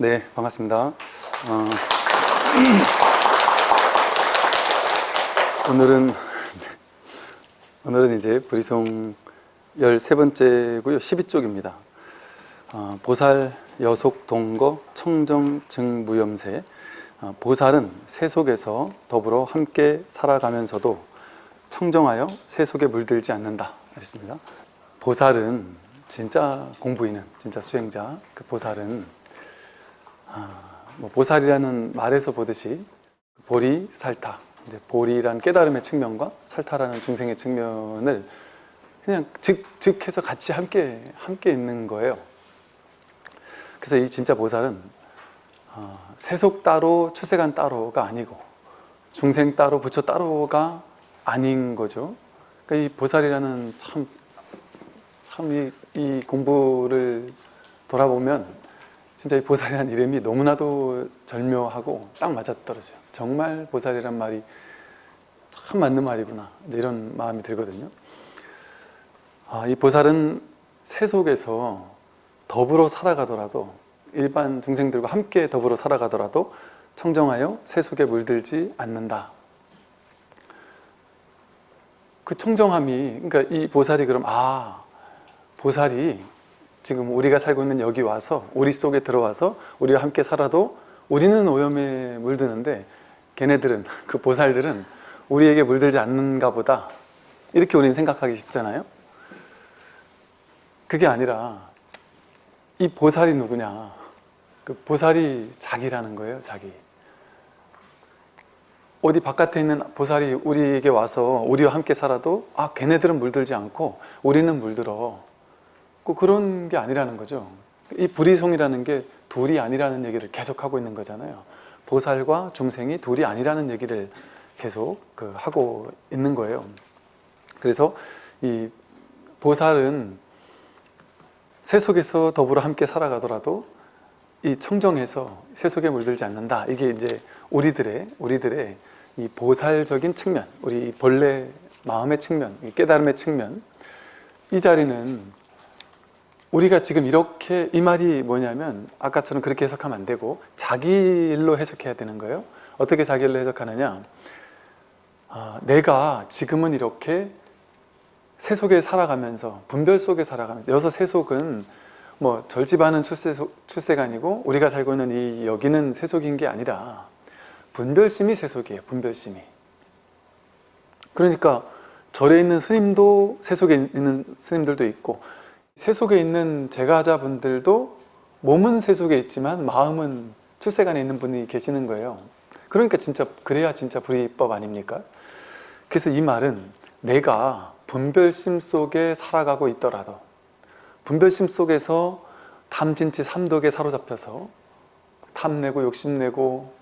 네, 반갑습니다. 어, 오늘은 오늘은 이제 불이송 13번째고요. 12쪽입니다. 어, 보살, 여속, 동거, 청정, 증 무염세 어, 보살은 세속에서 더불어 함께 살아가면서도 청정하여 세속에 물들지 않는다. 그랬습니다. 보살은 진짜 공부인은 진짜 수행자 그 보살은 아, 뭐 보살이라는 말에서 보듯이 보리, 살타 이제 보리란 깨달음의 측면과 살타라는 중생의 측면을 그냥 즉, 즉 해서 같이 함께 함께 있는 거예요. 그래서 이 진짜 보살은 어, 세속 따로 출세간 따로가 아니고 중생 따로 부처 따로가 아닌 거죠. 그러니까 이 보살이라는 참 참이 이 공부를 돌아보면 진짜 이 보살이라는 이름이 너무나도 절묘하고 딱 맞아떨어져요. 정말 보살이란 말이 참 맞는 말이구나 이런 마음이 들거든요. 아, 이 보살은 세속에서 더불어 살아가더라도 일반 중생들과 함께 더불어 살아가더라도 청정하여 세속에 물들지 않는다. 그 청정함이 그러니까 이 보살이 그럼 아 보살이 지금 우리가 살고 있는 여기 와서 우리 속에 들어와서 우리와 함께 살아도 우리는 오염에 물드는데 걔네들은 그 보살들은 우리에게 물들지 않는가 보다. 이렇게 우리는 생각하기 쉽잖아요. 그게 아니라 이 보살이 누구냐? 그 보살이 자기라는 거예요 자기. 어디 바깥에 있는 보살이 우리에게 와서 우리와 함께 살아도 아 걔네들은 물들지 않고 우리는 물들어 그런 게 아니라는 거죠. 이 불이송이라는 게 둘이 아니라는 얘기를 계속 하고 있는 거잖아요. 보살과 중생이 둘이 아니라는 얘기를 계속 그 하고 있는 거예요. 그래서 이 보살은 세속에서 더불어 함께 살아가더라도 이 청정에서 세속에 물들지 않는다. 이게 이제 우리들의 우리들의 이 보살적인 측면 우리 본래 마음의 측면 깨달음의 측면. 이 자리는 우리가 지금 이렇게 이 말이 뭐냐면 아까처럼 그렇게 해석하면 안 되고 자기 일로 해석해야 되는 거예요. 어떻게 자기 일로 해석하느냐? 아, 내가 지금은 이렇게 세 속에 살아가면서 분별 속에 살아가면서 여기서 세 속은 뭐 절집하는 출세, 출세가 아니고 우리가 살고 있는 이 여기는 세속인 게 아니라 분별심이 세속이에요 분별심이. 그러니까 절에 있는 스님도 세속에 있는 스님들도 있고 세속에 있는 제가자분들도 몸은 세속에 있지만 마음은 출세간에 있는 분이 계시는 거예요 그러니까 진짜 그래야 진짜 불이법 아닙니까? 그래서 이 말은 내가 분별심 속에 살아가고 있더라도 분별심 속에서 탐진치 삼독에 사로잡혀서 탐내고 욕심내고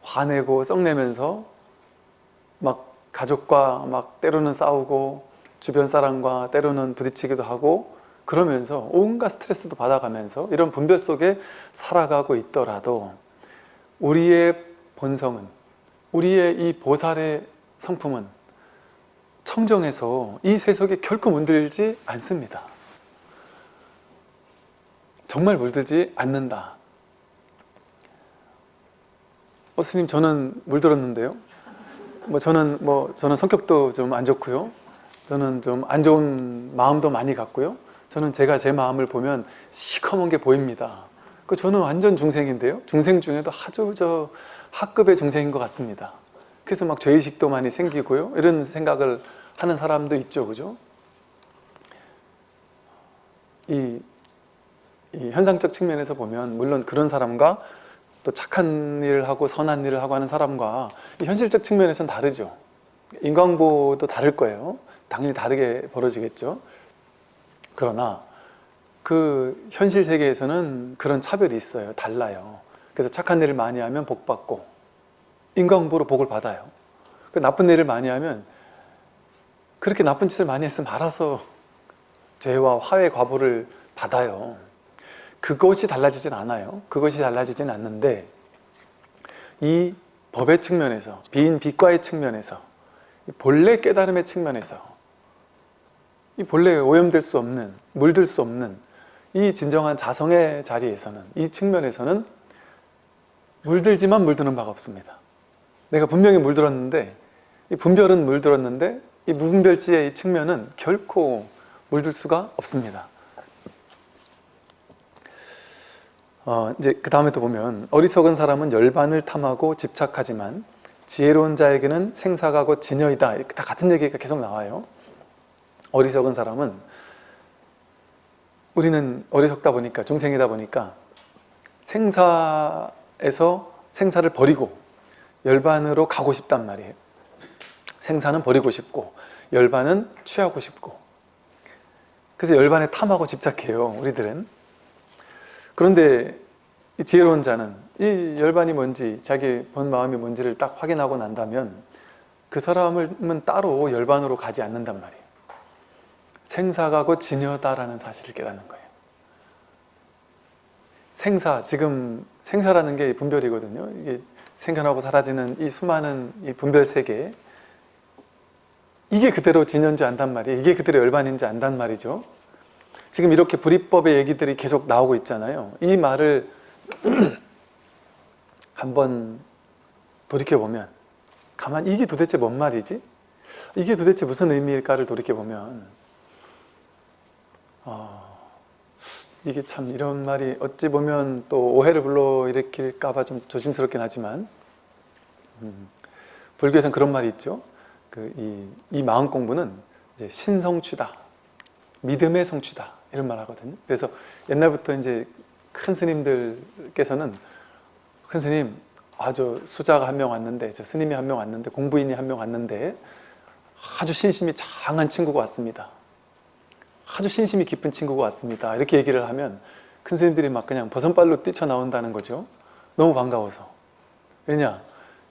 화내고 썩내면서 막 가족과 막 때로는 싸우고 주변 사람과 때로는 부딪히기도 하고 그러면서 온갖 스트레스도 받아가면서 이런 분별 속에 살아가고 있더라도 우리의 본성은 우리의 이 보살의 성품은 청정해서 이 세속에 결코 물들지 않습니다. 정말 물들지 않는다. 어, 스님 저는 물들었는데요. 뭐 저는 뭐 저는 성격도 좀 안 좋고요. 저는 좀 안 좋은 마음도 많이 갖고요. 저는 제가 제 마음을 보면 시커먼 게 보입니다. 그 저는 완전 중생인데요. 중생 중에도 아주 저 학급의 중생인 것 같습니다. 그래서 막 죄의식도 많이 생기고요. 이런 생각을 하는 사람도 있죠. 그죠? 이, 이 현상적 측면에서 보면 물론 그런 사람과 또 착한 일을 하고 선한 일을 하고 하는 사람과 현실적 측면에서는 다르죠. 인광보도 다를 거예요. 당연히 다르게 벌어지겠죠. 그러나 그 현실 세계에서는 그런 차별이 있어요. 달라요. 그래서 착한 일을 많이 하면 복 받고 인광보로 복을 받아요. 그 나쁜 일을 많이 하면 그렇게 나쁜 짓을 많이 했으면 알아서 죄와 화해 과보를 받아요. 그것이 달라지진 않아요. 그것이 달라지진 않는데 이 법의 측면에서 비인 비과의 측면에서 본래 깨달음의 측면에서 이 본래 오염될 수 없는 물들 수 없는 이 진정한 자성의 자리에서는 이 측면에서는 물들지만 물드는 바가 없습니다. 내가 분명히 물들었는데 이 분별은 물들었는데 이 무분별지의 이 측면은 결코 물들 수가 없습니다. 어, 이제 그 다음에 또 보면 어리석은 사람은 열반을 탐하고 집착하지만 지혜로운 자에게는 생사가 곧 진여이다. 다 같은 얘기가 계속 나와요. 어리석은 사람은 우리는 어리석다 보니까 중생이다 보니까 생사에서 생사를 버리고 열반으로 가고 싶단 말이에요. 생사는 버리고 싶고 열반은 취하고 싶고 그래서 열반에 탐하고 집착해요. 우리들은. 그런데 이 지혜로운 자는 이 열반이 뭔지 자기 본 마음이 뭔지를 딱 확인하고 난다면 그 사람은 따로 열반으로 가지 않는단 말이에요. 생사가 곧 진여다라는 사실을 깨닫는 거예요. 생사, 지금 생사라는 게 분별이거든요. 이게 생겨나고 사라지는 이 수많은 이 분별 세계 이게 그대로 진연지 않단 말이에요. 이게 그대로 열반인지 안단 말이죠. 지금 이렇게 불이법의 얘기들이 계속 나오고 있잖아요. 이 말을 한번 돌이켜보면 가만 이게 도대체 뭔 말이지? 이게 도대체 무슨 의미일까를 돌이켜보면 어, 이게 참 이런 말이 어찌 보면 또 오해를 불러일으킬까 봐 좀 조심스럽긴 하지만 음, 불교에서는 그런 말이 있죠. 그 이, 이 마음 공부는 이제 신성취다. 믿음의 성취다. 이런 말 하거든요. 그래서 옛날부터 이제 큰 스님들께서는 큰 스님 아주 수자가 한 명 왔는데 저 스님이 한 명 왔는데 공부인이 한 명 왔는데 아주 신심이 장한 친구가 왔습니다. 아주 신심이 깊은 친구가 왔습니다. 이렇게 얘기를 하면 큰 스님들이 막 그냥 버선발로 뛰쳐나온다는 거죠. 너무 반가워서. 왜냐?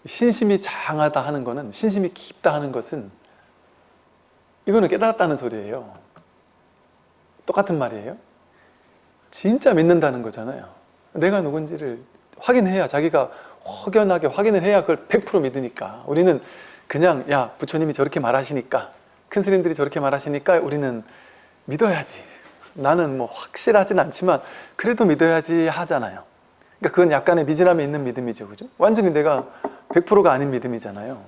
신심이 장하다 하는 거는 신심이 깊다 하는 것은 이거는 깨달았다는 소리예요. 똑같은 말이에요. 진짜 믿는다는 거잖아요. 내가 누군지를 확인해야 자기가 확연하게 확인을 해야 그걸 100% 믿으니까 우리는 그냥 야 부처님이 저렇게 말하시니까 큰 스님들이 저렇게 말하시니까 우리는 믿어야지. 나는 뭐 확실하진 않지만 그래도 믿어야지 하잖아요. 그러니까 그건 약간의 미진함이 있는 믿음이죠 그죠? 완전히 내가 100%가 아닌 믿음이잖아요.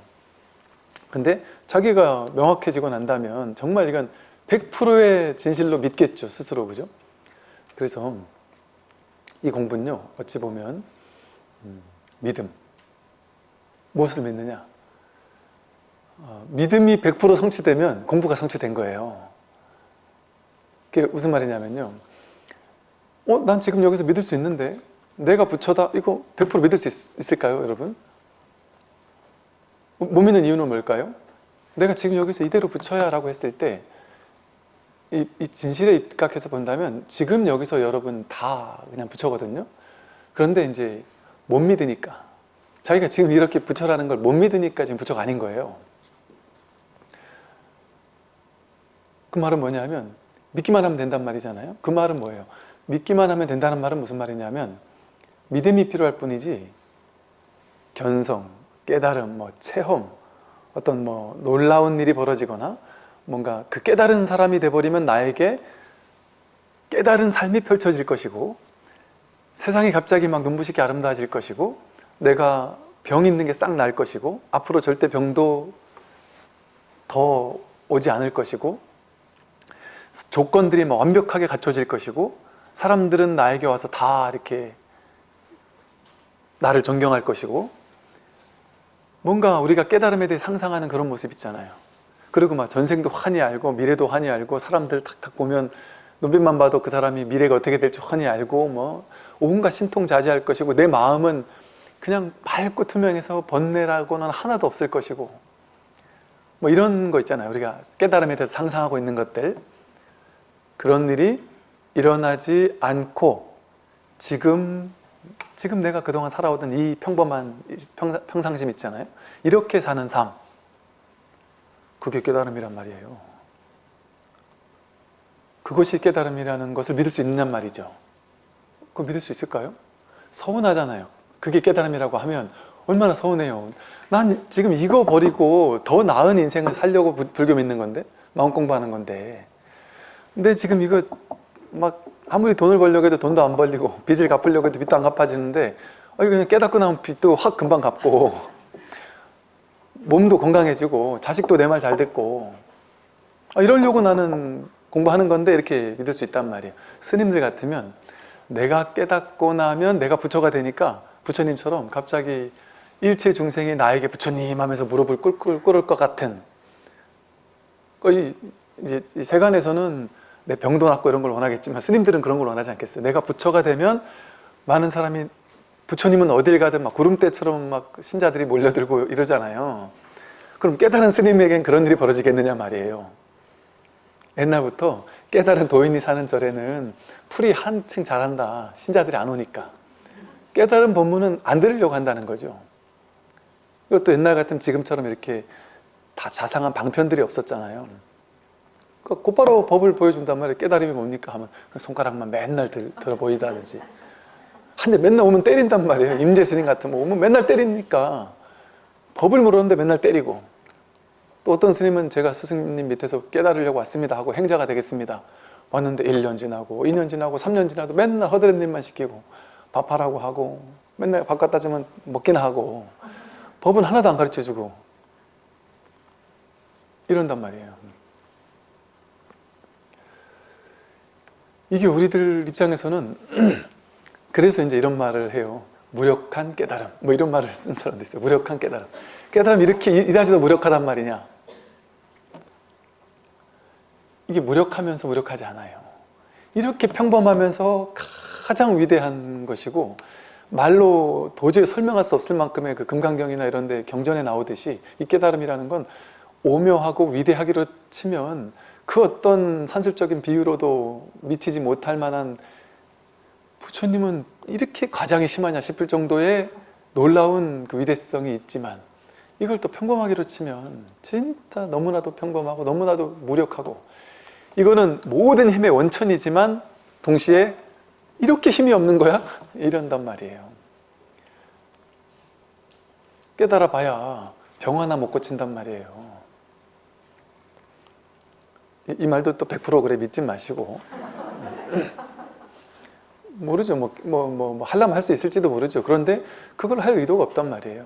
근데 자기가 명확해지고 난다면 정말 이건 100%의 진실로 믿겠죠 스스로 그죠? 그래서 이 공부는요 어찌 보면 음, 믿음. 무엇을 믿느냐? 어, 믿음이 100% 성취되면 공부가 성취된 거예요 그게 무슨 말이냐면요 어? 난 지금 여기서 믿을 수 있는데 내가 부처다 이거 100% 믿을 수 있, 을까요 여러분? 못 믿는 이유는 뭘까요? 내가 지금 여기서 이대로 부처야 라고 했을 때 이, 이 진실에 입각해서 본다면 지금 여기서 여러분 다 그냥 부처거든요. 그런데 이제 못 믿으니까 자기가 지금 이렇게 부처라는 걸 못 믿으니까 지금 부처가 아닌 거예요. 그 말은 뭐냐면 믿기만 하면 된단 말이잖아요. 그 말은 뭐예요? 믿기만 하면 된다는 말은 무슨 말이냐면 믿음이 필요할 뿐이지 견성, 깨달음, 뭐 체험, 어떤 뭐 놀라운 일이 벌어지거나 뭔가 그 깨달은 사람이 돼버리면 나에게 깨달은 삶이 펼쳐질 것이고 세상이 갑자기 막 눈부시게 아름다워질 것이고 내가 병 있는 게 싹 날 것이고 앞으로 절대 병도 더 오지 않을 것이고 조건들이 막 완벽하게 갖춰질 것이고 사람들은 나에게 와서 다 이렇게 나를 존경할 것이고 뭔가 우리가 깨달음에 대해 상상하는 그런 모습 있잖아요. 그리고 막 전생도 환히 알고 미래도 환히 알고 사람들 탁탁 보면 눈빛만 봐도 그 사람이 미래가 어떻게 될지 환히 알고 뭐 온갖 신통자지할 것이고 내 마음은 그냥 맑고 투명해서 번뇌라고는 하나도 없을 것이고 뭐 이런 거 있잖아요. 우리가 깨달음에 대해서 상상하고 있는 것들 그런 일이 일어나지 않고 지금 지금 내가 그동안 살아오던 이 평범한 평상심 있잖아요 이렇게 사는 삶 그게 깨달음이란 말이에요. 그것이 깨달음이라는 것을 믿을 수 있냔 말이죠. 그거 믿을 수 있을까요? 서운하잖아요. 그게 깨달음이라고 하면 얼마나 서운해요. 난 지금 이거 버리고 더 나은 인생을 살려고 불교 믿는 건데 마음 공부하는 건데 근데 지금 이거 막 아무리 돈을 벌려고 해도 돈도 안 벌리고 빚을 갚으려고 해도 빚도 안 갚아지는데 어, 이거 그냥 깨닫고 나면 빚도 확 금방 갚고 몸도 건강해지고 자식도 내 말 잘 듣고 아, 이러려고 나는 공부하는 건데 이렇게 믿을 수 있단 말이에요. 스님들 같으면 내가 깨닫고 나면 내가 부처가 되니까 부처님처럼 갑자기 일체 중생이 나에게 부처님 하면서 무릎을 꿇을, 것 같은 거의 이제 이 세간에서는 내 병도 낫고 이런 걸 원하겠지만 스님들은 그런 걸 원하지 않겠어요. 내가 부처가 되면 많은 사람이 부처님은 어딜 가든 막 구름대처럼 막 신자들이 몰려들고 이러잖아요. 그럼 깨달은 스님에겐 그런 일이 벌어지겠느냐 말이에요. 옛날부터 깨달은 도인이 사는 절에는 풀이 한층 자란다. 신자들이 안 오니까. 깨달은 법문은 안 들으려고 한다는 거죠. 이것도 옛날 같으면 지금처럼 이렇게 다 자상한 방편들이 없었잖아요 그러니까 곧바로 법을 보여준단 말이에요. 깨달음이 뭡니까? 하면 손가락만 맨날 들, 들어 보이다든지. 한 대 맨날 오면 때린단 말이에요. 임재 스님 같으면 오면 맨날 때리니까. 법을 물었는데 맨날 때리고. 또 어떤 스님은 제가 스승님 밑에서 깨달으려고 왔습니다 하고 행자가 되겠습니다. 왔는데 1년 지나고 2년 지나고 3년 지나도 맨날 허드렛일만 시키고 밥하라고 하고 맨날 밥 갖다 주면 먹기나 하고 법은 하나도 안 가르쳐주고. 이런단 말이에요 이게 우리들 입장에서는 그래서 이제 이런 말을 해요. 무력한 깨달음. 뭐 이런 말을 쓴 사람도 있어요. 무력한 깨달음. 깨달음 이렇게 이다지도 무력하단 말이냐? 이게 무력하면서 무력하지 않아요. 이렇게 평범하면서 가장 위대한 것이고 말로 도저히 설명할 수 없을 만큼의 그 금강경이나 이런 데 경전에 나오듯이 이 깨달음이라는 건 오묘하고 위대하기로 치면 그 어떤 산술적인 비유로도 미치지 못할 만한 부처님은 이렇게 과장이 심하냐 싶을 정도의 놀라운 그 위대성이 있지만 이걸 또 평범하기로 치면 진짜 너무나도 평범하고 너무나도 무력하고 이거는 모든 힘의 원천이지만 동시에 이렇게 힘이 없는 거야? 이런단 말이에요 깨달아 봐야 병 하나 못 고친단 말이에요 이, 이 말도 또 100% 그래 믿지 마시고. 모르죠. 뭐, 뭐, 뭐, 뭐 하려면 할 수 있을지도 모르죠. 그런데 그걸 할 의도가 없단 말이에요.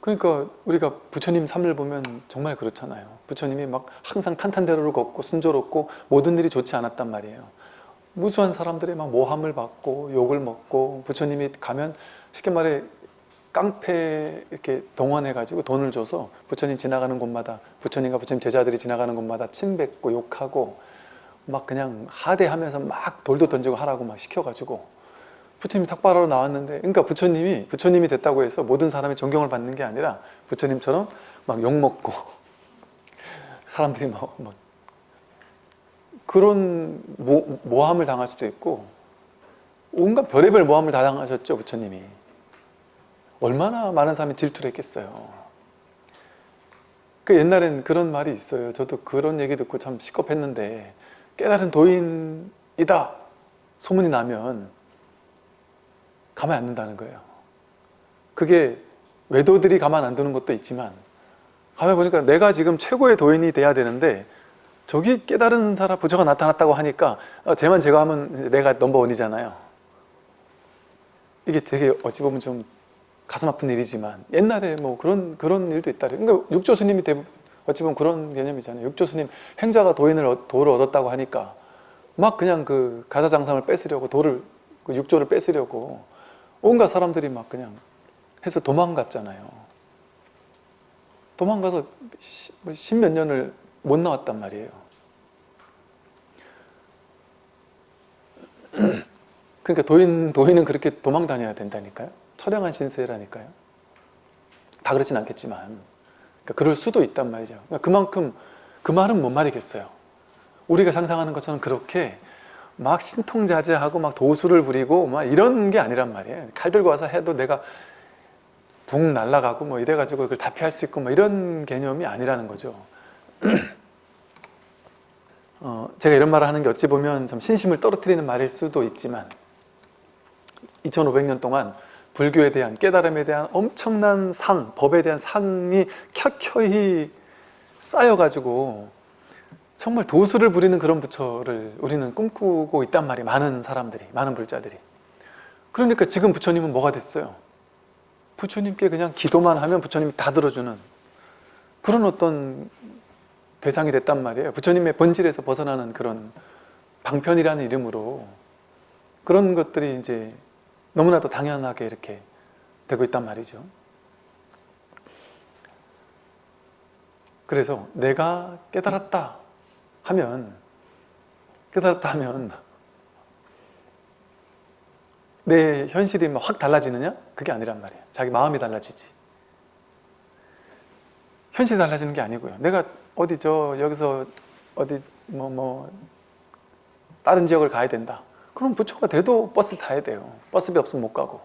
그러니까 우리가 부처님 삶을 보면 정말 그렇잖아요. 부처님이 막 항상 탄탄대로를 걷고 순조롭고 모든 일이 좋지 않았단 말이에요. 무수한 사람들의 막 모함을 받고 욕을 먹고 부처님이 가면 쉽게 말해 깡패 이렇게 동원해 가지고 돈을 줘서 부처님 지나가는 곳마다 부처님과 부처님 제자들이 지나가는 곳마다 침뱉고 욕하고 막 그냥 하대하면서 막 돌도 던지고 하라고 막 시켜가지고 부처님이 탁발하러 나왔는데 그러니까 부처님이 부처님이 됐다고 해서 모든 사람이 존경을 받는 게 아니라 부처님처럼 막 욕먹고 사람들이 막, 막 그런 모, 모함을 당할 수도 있고 온갖 별의별 모함을 다 당하셨죠 부처님이 얼마나 많은 사람이 질투를 했겠어요. 그 옛날엔 그런 말이 있어요. 저도 그런 얘기 듣고 참 시겁했는데 깨달은 도인이다. 소문이 나면 가만 안 둔다는 거예요. 그게 외도들이 가만 안 두는 것도 있지만 가만 보니까 내가 지금 최고의 도인이 돼야 되는데 저기 깨달은 사람 부처가 나타났다고 하니까 어, 쟤만 제거하면 내가 넘버원이잖아요. 이게 되게 어찌 보면 좀 가슴 아픈 일이지만 옛날에 뭐 그런 그런 일도 있다. 그러니까 육조 스님이 대부 어찌 보면 그런 개념이잖아요. 육조 스님 행자가 도인을 얻- 도를 얻었다고 하니까 막 그냥 그 가사장상을 뺏으려고 도를 그 육조를 뺏으려고 온갖 사람들이 막 그냥 해서 도망갔잖아요. 도망가서 뭐 십몇 년을 못 나왔단 말이에요. 그러니까 도인, 도인은 그렇게 도망 다녀야 된다니까요. 처량한 신세라니까요. 다 그렇진 않겠지만 그러니까 그럴 수도 있단 말이죠. 그러니까 그만큼 그 말은 뭔 말이겠어요. 우리가 상상하는 것처럼 그렇게 막 신통자제하고 막 도수를 부리고 막 이런 게 아니란 말이에요. 칼 들고 와서 해도 내가 붕 날아가고 뭐 이래가지고 그걸 다 피할 수 있고 뭐 이런 개념이 아니라는 거죠. 어, 제가 이런 말을 하는 게 어찌 보면 참 신심을 떨어뜨리는 말일 수도 있지만 2500년 동안 불교에 대한 깨달음에 대한 엄청난 상, 법에 대한 상이 켜켜이 쌓여가지고 정말 도수를 부리는 그런 부처를 우리는 꿈꾸고 있단 말이에요. 많은 사람들이 많은 불자들이. 그러니까 지금 부처님은 뭐가 됐어요? 부처님께 그냥 기도만 하면 부처님이 다 들어주는 그런 어떤 대상이 됐단 말이에요. 부처님의 본질에서 벗어나는 그런 방편이라는 이름으로. 그런 것들이 이제 너무나도 당연하게 이렇게 되고 있단 말이죠. 그래서 내가 깨달았다 하면 깨달았다 하면 내 현실이 막확 달라지느냐? 그게 아니란 말이에요. 자기 마음이 달라지지. 현실이 달라지는 게 아니고요. 내가 어디 저 여기서 어디 뭐뭐 다른 지역을 가야 된다 그럼 부처가 돼도 버스를 타야 돼요. 버스비 없으면 못 가고.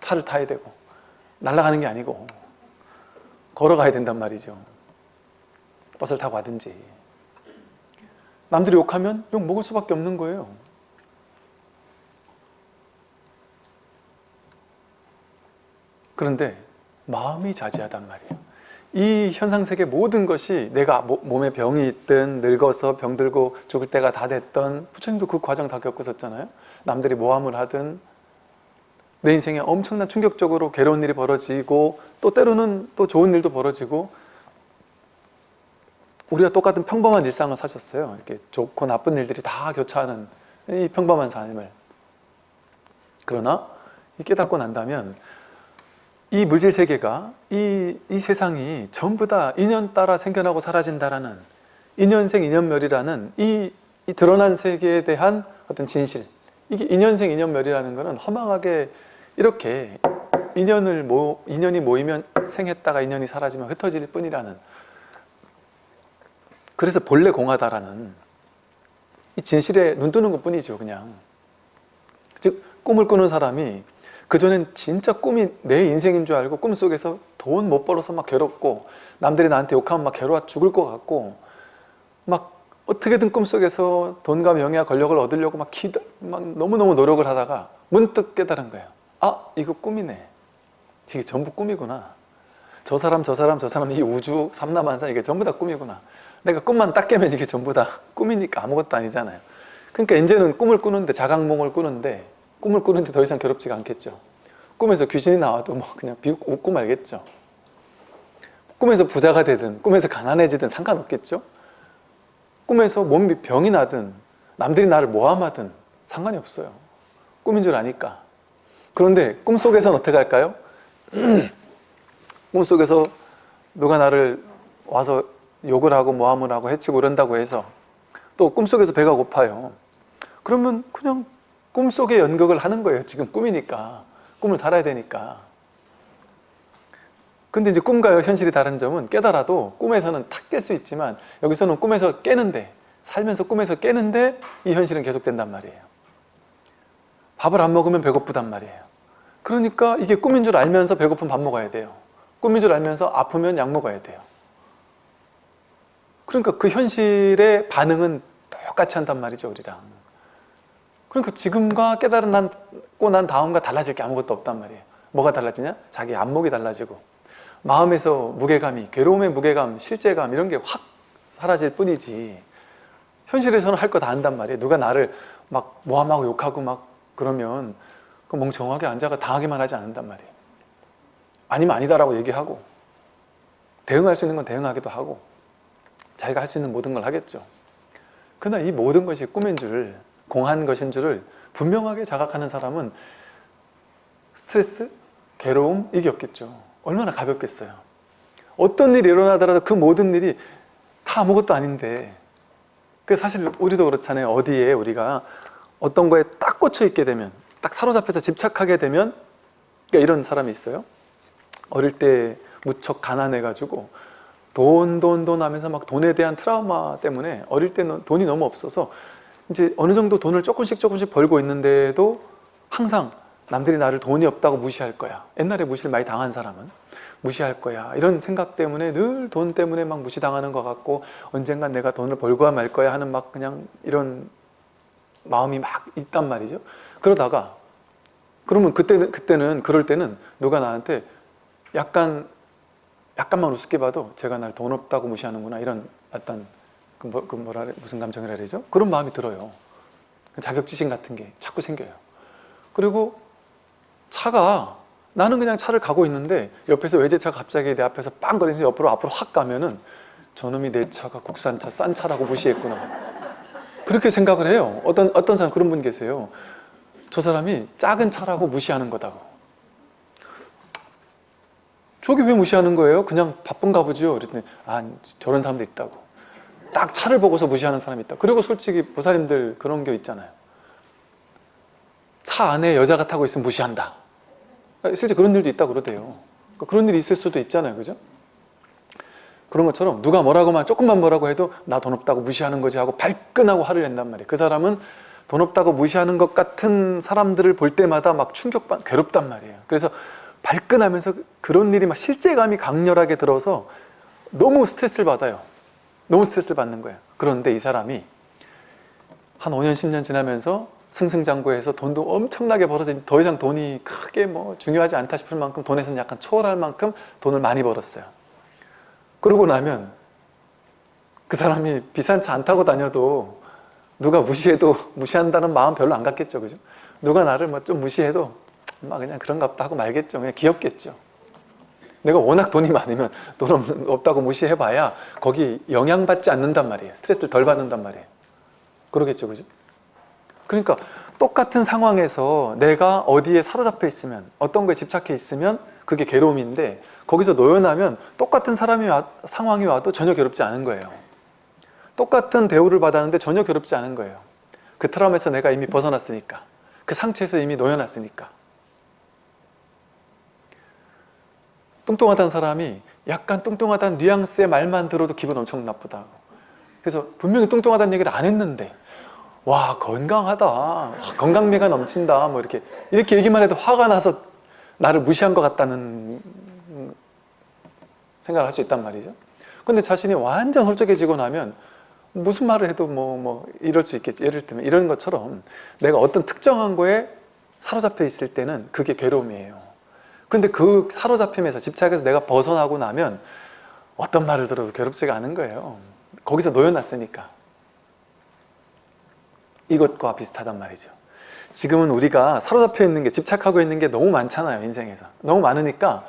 차를 타야 되고. 날아가는 게 아니고 걸어가야 된단 말이죠. 버스를 타고 가든지. 남들이 욕하면 욕 먹을 수밖에 없는 거예요. 그런데 마음이 자제하단 말이에요 이 현상세계 모든 것이 내가 모- 몸에 병이 있든 늙어서 병들고 죽을 때가 다 됐던 부처님도 그 과정 다 겪으셨잖아요. 남들이 모함을 하든 내 인생에 엄청난 충격적으로 괴로운 일이 벌어지고 또 때로는 또 좋은 일도 벌어지고 우리가 똑같은 평범한 일상을 사셨어요. 이렇게 좋고 나쁜 일들이 다 교차하는 이 평범한 삶을. 그러나 이 깨닫고 난다면 이 물질 세계가 이, 이 세상이 전부 다 인연 따라 생겨나고 사라진다라는 인연생 인연멸이라는 이, 이 드러난 세계에 대한 어떤 진실. 이게 인연생 인연멸이라는 것은 허망하게 이렇게 인연을 모, 인연이 모이면 생했다가 인연이 사라지면 흩어질 뿐이라는 그래서 본래 공하다라는 이 진실에 눈 뜨는 것 뿐이죠 그냥. 즉 꿈을 꾸는 사람이 그전엔 진짜 꿈이 내 인생인 줄 알고 꿈속에서 돈 못 벌어서 막 괴롭고 남들이 나한테 욕하면 막 괴로워 죽을 것 같고 막 어떻게든 꿈속에서 돈과 명예와 권력을 얻으려고 막, 기도, 막 너무너무 노력을 하다가 문득 깨달은 거예요. 아 이거 꿈이네. 이게 전부 꿈이구나. 저 사람 저 사람 저 사람 이 우주 삼라만사 이게 전부 다 꿈이구나. 내가 꿈만 딱 깨면 이게 전부 다 꿈이니까 아무것도 아니잖아요. 그러니까 이제는 꿈을 꾸는데 자각몽을 꾸는데 꿈을 꾸는데 더 이상 괴롭지가 않겠죠. 꿈에서 귀신이 나와도 뭐 그냥 비웃, 웃고 말겠죠. 꿈에서 부자가 되든 꿈에서 가난해지든 상관없겠죠. 꿈에서 몸이 병이 나든 남들이 나를 모함하든 상관이 없어요. 꿈인 줄 아니까. 그런데 꿈속에서는 어떻게 할까요? 꿈속에서 누가 나를 와서 욕을 하고 모함을 하고 해치고 그런다고 해서 또 꿈속에서 배가 고파요. 그러면 그냥 꿈속에 연극을 하는 거예요. 지금 꿈이니까. 꿈을 살아야 되니까. 근데 이제 꿈과 현실이 다른 점은 깨달아도 꿈에서는 탁 깰 수 있지만 여기서는 꿈에서 깨는데 살면서 꿈에서 깨는데 이 현실은 계속된단 말이에요. 밥을 안 먹으면 배고프단 말이에요. 그러니까 이게 꿈인 줄 알면서 배고픈 밥 먹어야 돼요. 꿈인 줄 알면서 아프면 약 먹어야 돼요. 그러니까 그 현실의 반응은 똑같이 한단 말이죠 우리랑 그러니까 지금과 깨달고 난 다음과 달라질 게 아무것도 없단 말이에요. 뭐가 달라지냐? 자기 안목이 달라지고. 마음에서 무게감이 괴로움의 무게감, 실제감 이런 게 확 사라질 뿐이지. 현실에서는 할 거 다 한단 말이에요. 누가 나를 막 모함하고 욕하고 막 그러면 그 멍청하게 앉아가 당하기만 하지 않는단 말이에요. 아니면 아니다라고 얘기하고 대응할 수 있는 건 대응하기도 하고 자기가 할 수 있는 모든 걸 하겠죠. 그러나 이 모든 것이 꿈인 줄 공한 것인 줄을 분명하게 자각하는 사람은 스트레스, 괴로움 이게 없겠죠. 얼마나 가볍겠어요. 어떤 일이 일어나더라도 그 모든 일이 다 아무것도 아닌데. 그 사실 우리도 그렇잖아요. 어디에 우리가 어떤 거에 딱 꽂혀 있게 되면 딱 사로잡혀서 집착하게 되면 그러니까 이런 사람이 있어요. 어릴 때 무척 가난해가지고 돈, 돈, 돈 하면서 막 돈에 대한 트라우마 때문에 어릴 때는 돈이 너무 없어서 이제 어느 정도 돈을 조금씩 조금씩 벌고 있는데도 항상 남들이 나를 돈이 없다고 무시할 거야. 옛날에 무시를 많이 당한 사람은 무시할 거야. 이런 생각 때문에 늘 돈 때문에 막 무시당하는 것 같고 언젠간 내가 돈을 벌고야 말 거야 하는 막 그냥 이런 마음이 막 있단 말이죠. 그러다가 그러면 그때는 그때는 그럴 때는 누가 나한테 약간 약간만 우습게 봐도 제가 날 돈 없다고 무시하는구나 이런 어떤 그, 뭐, 그 뭐라 그래, 무슨 감정이라 그러죠? 그런 마음이 들어요. 자격지심 같은 게 자꾸 생겨요. 그리고 차가 나는 그냥 차를 가고 있는데 옆에서 외제차가 갑자기 내 앞에서 빵 거리면서 옆으로 앞으로 확 가면은 저놈이 내 차가 국산차 싼 차라고 무시했구나. 그렇게 생각을 해요. 어떤 어떤 사람 그런 분 계세요. 저 사람이 작은 차라고 무시하는 거다고. 저기 왜 무시하는 거예요? 그냥 바쁜가 보죠. 그랬더니 아 저런 사람도 있다고. 딱 차를 보고서 무시하는 사람이 있다. 그리고 솔직히 보살님들 그런 게 있잖아요. 차 안에 여자가 타고 있으면 무시한다. 실제 그런 일도 있다고 그러대요. 그런 일이 있을 수도 있잖아요. 그죠? 그런 것처럼 누가 뭐라고만 조금만 뭐라고 해도 나 돈 없다고 무시하는 거지 하고 발끈하고 화를 낸단 말이에요. 그 사람은 돈 없다고 무시하는 것 같은 사람들을 볼 때마다 막 충격받, 괴롭단 말이에요. 그래서 발끈하면서 그런 일이 막 실제감이 강렬하게 들어서 너무 스트레스를 받아요. 너무 스트레스를 받는 거예요. 그런데 이 사람이 한 5년, 10년 지나면서 승승장구해서 돈도 엄청나게 벌어서 더 이상 돈이 크게 뭐 중요하지 않다 싶을 만큼 돈에서는 약간 초월할 만큼 돈을 많이 벌었어요. 그러고 나면 그 사람이 비싼 차 안 타고 다녀도 누가 무시해도 무시한다는 마음 별로 안 갖겠죠. 그죠? 누가 나를 뭐 좀 무시해도 막 그냥 그런가 보다 하고 말겠죠. 그냥 귀엽겠죠. 내가 워낙 돈이 많으면 돈 없는, 없다고 무시해봐야 거기 영향받지 않는단 말이에요. 스트레스를 덜 받는단 말이에요. 그러겠죠. 그죠? 그러니까 똑같은 상황에서 내가 어디에 사로잡혀 있으면 어떤 거에 집착해 있으면 그게 괴로움인데 거기서 노연하면 똑같은 사람이 와, 상황이 와도 전혀 괴롭지 않은 거예요. 똑같은 대우를 받았는데 전혀 괴롭지 않은 거예요. 그 트라우마에서 내가 이미 벗어났으니까 그 상처에서 이미 놓여놨으니까 뚱뚱하다는 사람이 약간 뚱뚱하다는 뉘앙스의 말만 들어도 기분 엄청 나쁘다고 그래서 분명히 뚱뚱하다는 얘기를 안 했는데 와 건강하다. 와, 건강미가 넘친다. 뭐 이렇게 이렇게 얘기만 해도 화가 나서 나를 무시한 것 같다는 생각을 할 수 있단 말이죠. 근데 자신이 완전 홀쭉해지고 나면 무슨 말을 해도 뭐, 뭐 이럴 수 있겠죠 예를 들면 이런 것처럼 내가 어떤 특정한 거에 사로잡혀 있을 때는 그게 괴로움이에요 근데 그 사로잡힘에서 집착해서 내가 벗어나고 나면 어떤 말을 들어도 괴롭지가 않은 거예요. 거기서 놓여놨으니까. 이것과 비슷하단 말이죠. 지금은 우리가 사로잡혀 있는 게 집착하고 있는 게 너무 많잖아요 인생에서. 너무 많으니까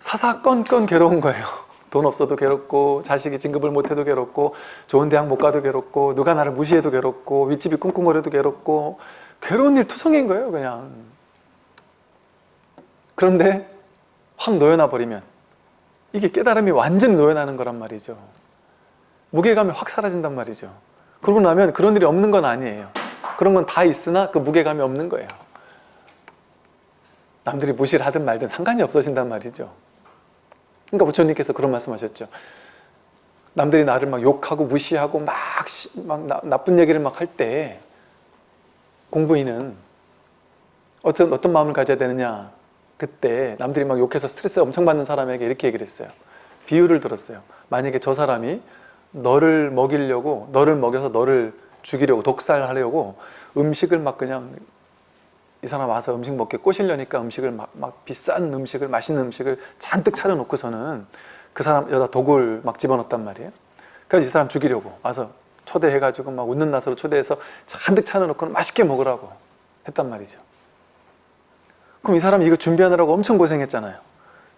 사사건건 괴로운 거예요. 돈 없어도 괴롭고 자식이 진급을 못해도 괴롭고 좋은 대학 못 가도 괴롭고 누가 나를 무시해도 괴롭고 윗집이 꿍꿍거려도 괴롭고. 괴로운 일 투성인 거예요 그냥 그런데 확 놓여나 버리면 이게 깨달음이 완전 놓여나는 거란 말이죠. 무게감이 확 사라진단 말이죠. 그러고 나면 그런 일이 없는 건 아니에요. 그런 건 다 있으나 그 무게감이 없는 거예요. 남들이 무시를 하든 말든 상관이 없어진단 말이죠. 그러니까 부처님께서 그런 말씀하셨죠. 남들이 나를 막 욕하고 무시하고 막, 막 나, 나쁜 얘기를 막 할 때 공부인은 어떤, 어떤 마음을 가져야 되느냐 그때 남들이 막 욕해서 스트레스 엄청 받는 사람에게 이렇게 얘기를 했어요. 비유를 들었어요. 만약에 저 사람이 너를 먹이려고 너를 먹여서 너를 죽이려고 독살하려고 음식을 막 그냥 이 사람 와서 음식 먹게 꼬시려니까 음식을 막, 막 비싼 음식을 맛있는 음식을 잔뜩 차려놓고서는 그 사람 여자 독을 막 집어넣었단 말이에요 그래서 이 사람 죽이려고 와서 초대해가지고 막 웃는 낯으로 초대해서 잔뜩 차려놓고 맛있게 먹으라고 했단 말이죠 그럼 이 사람이 이거 준비하느라고 엄청 고생했잖아요.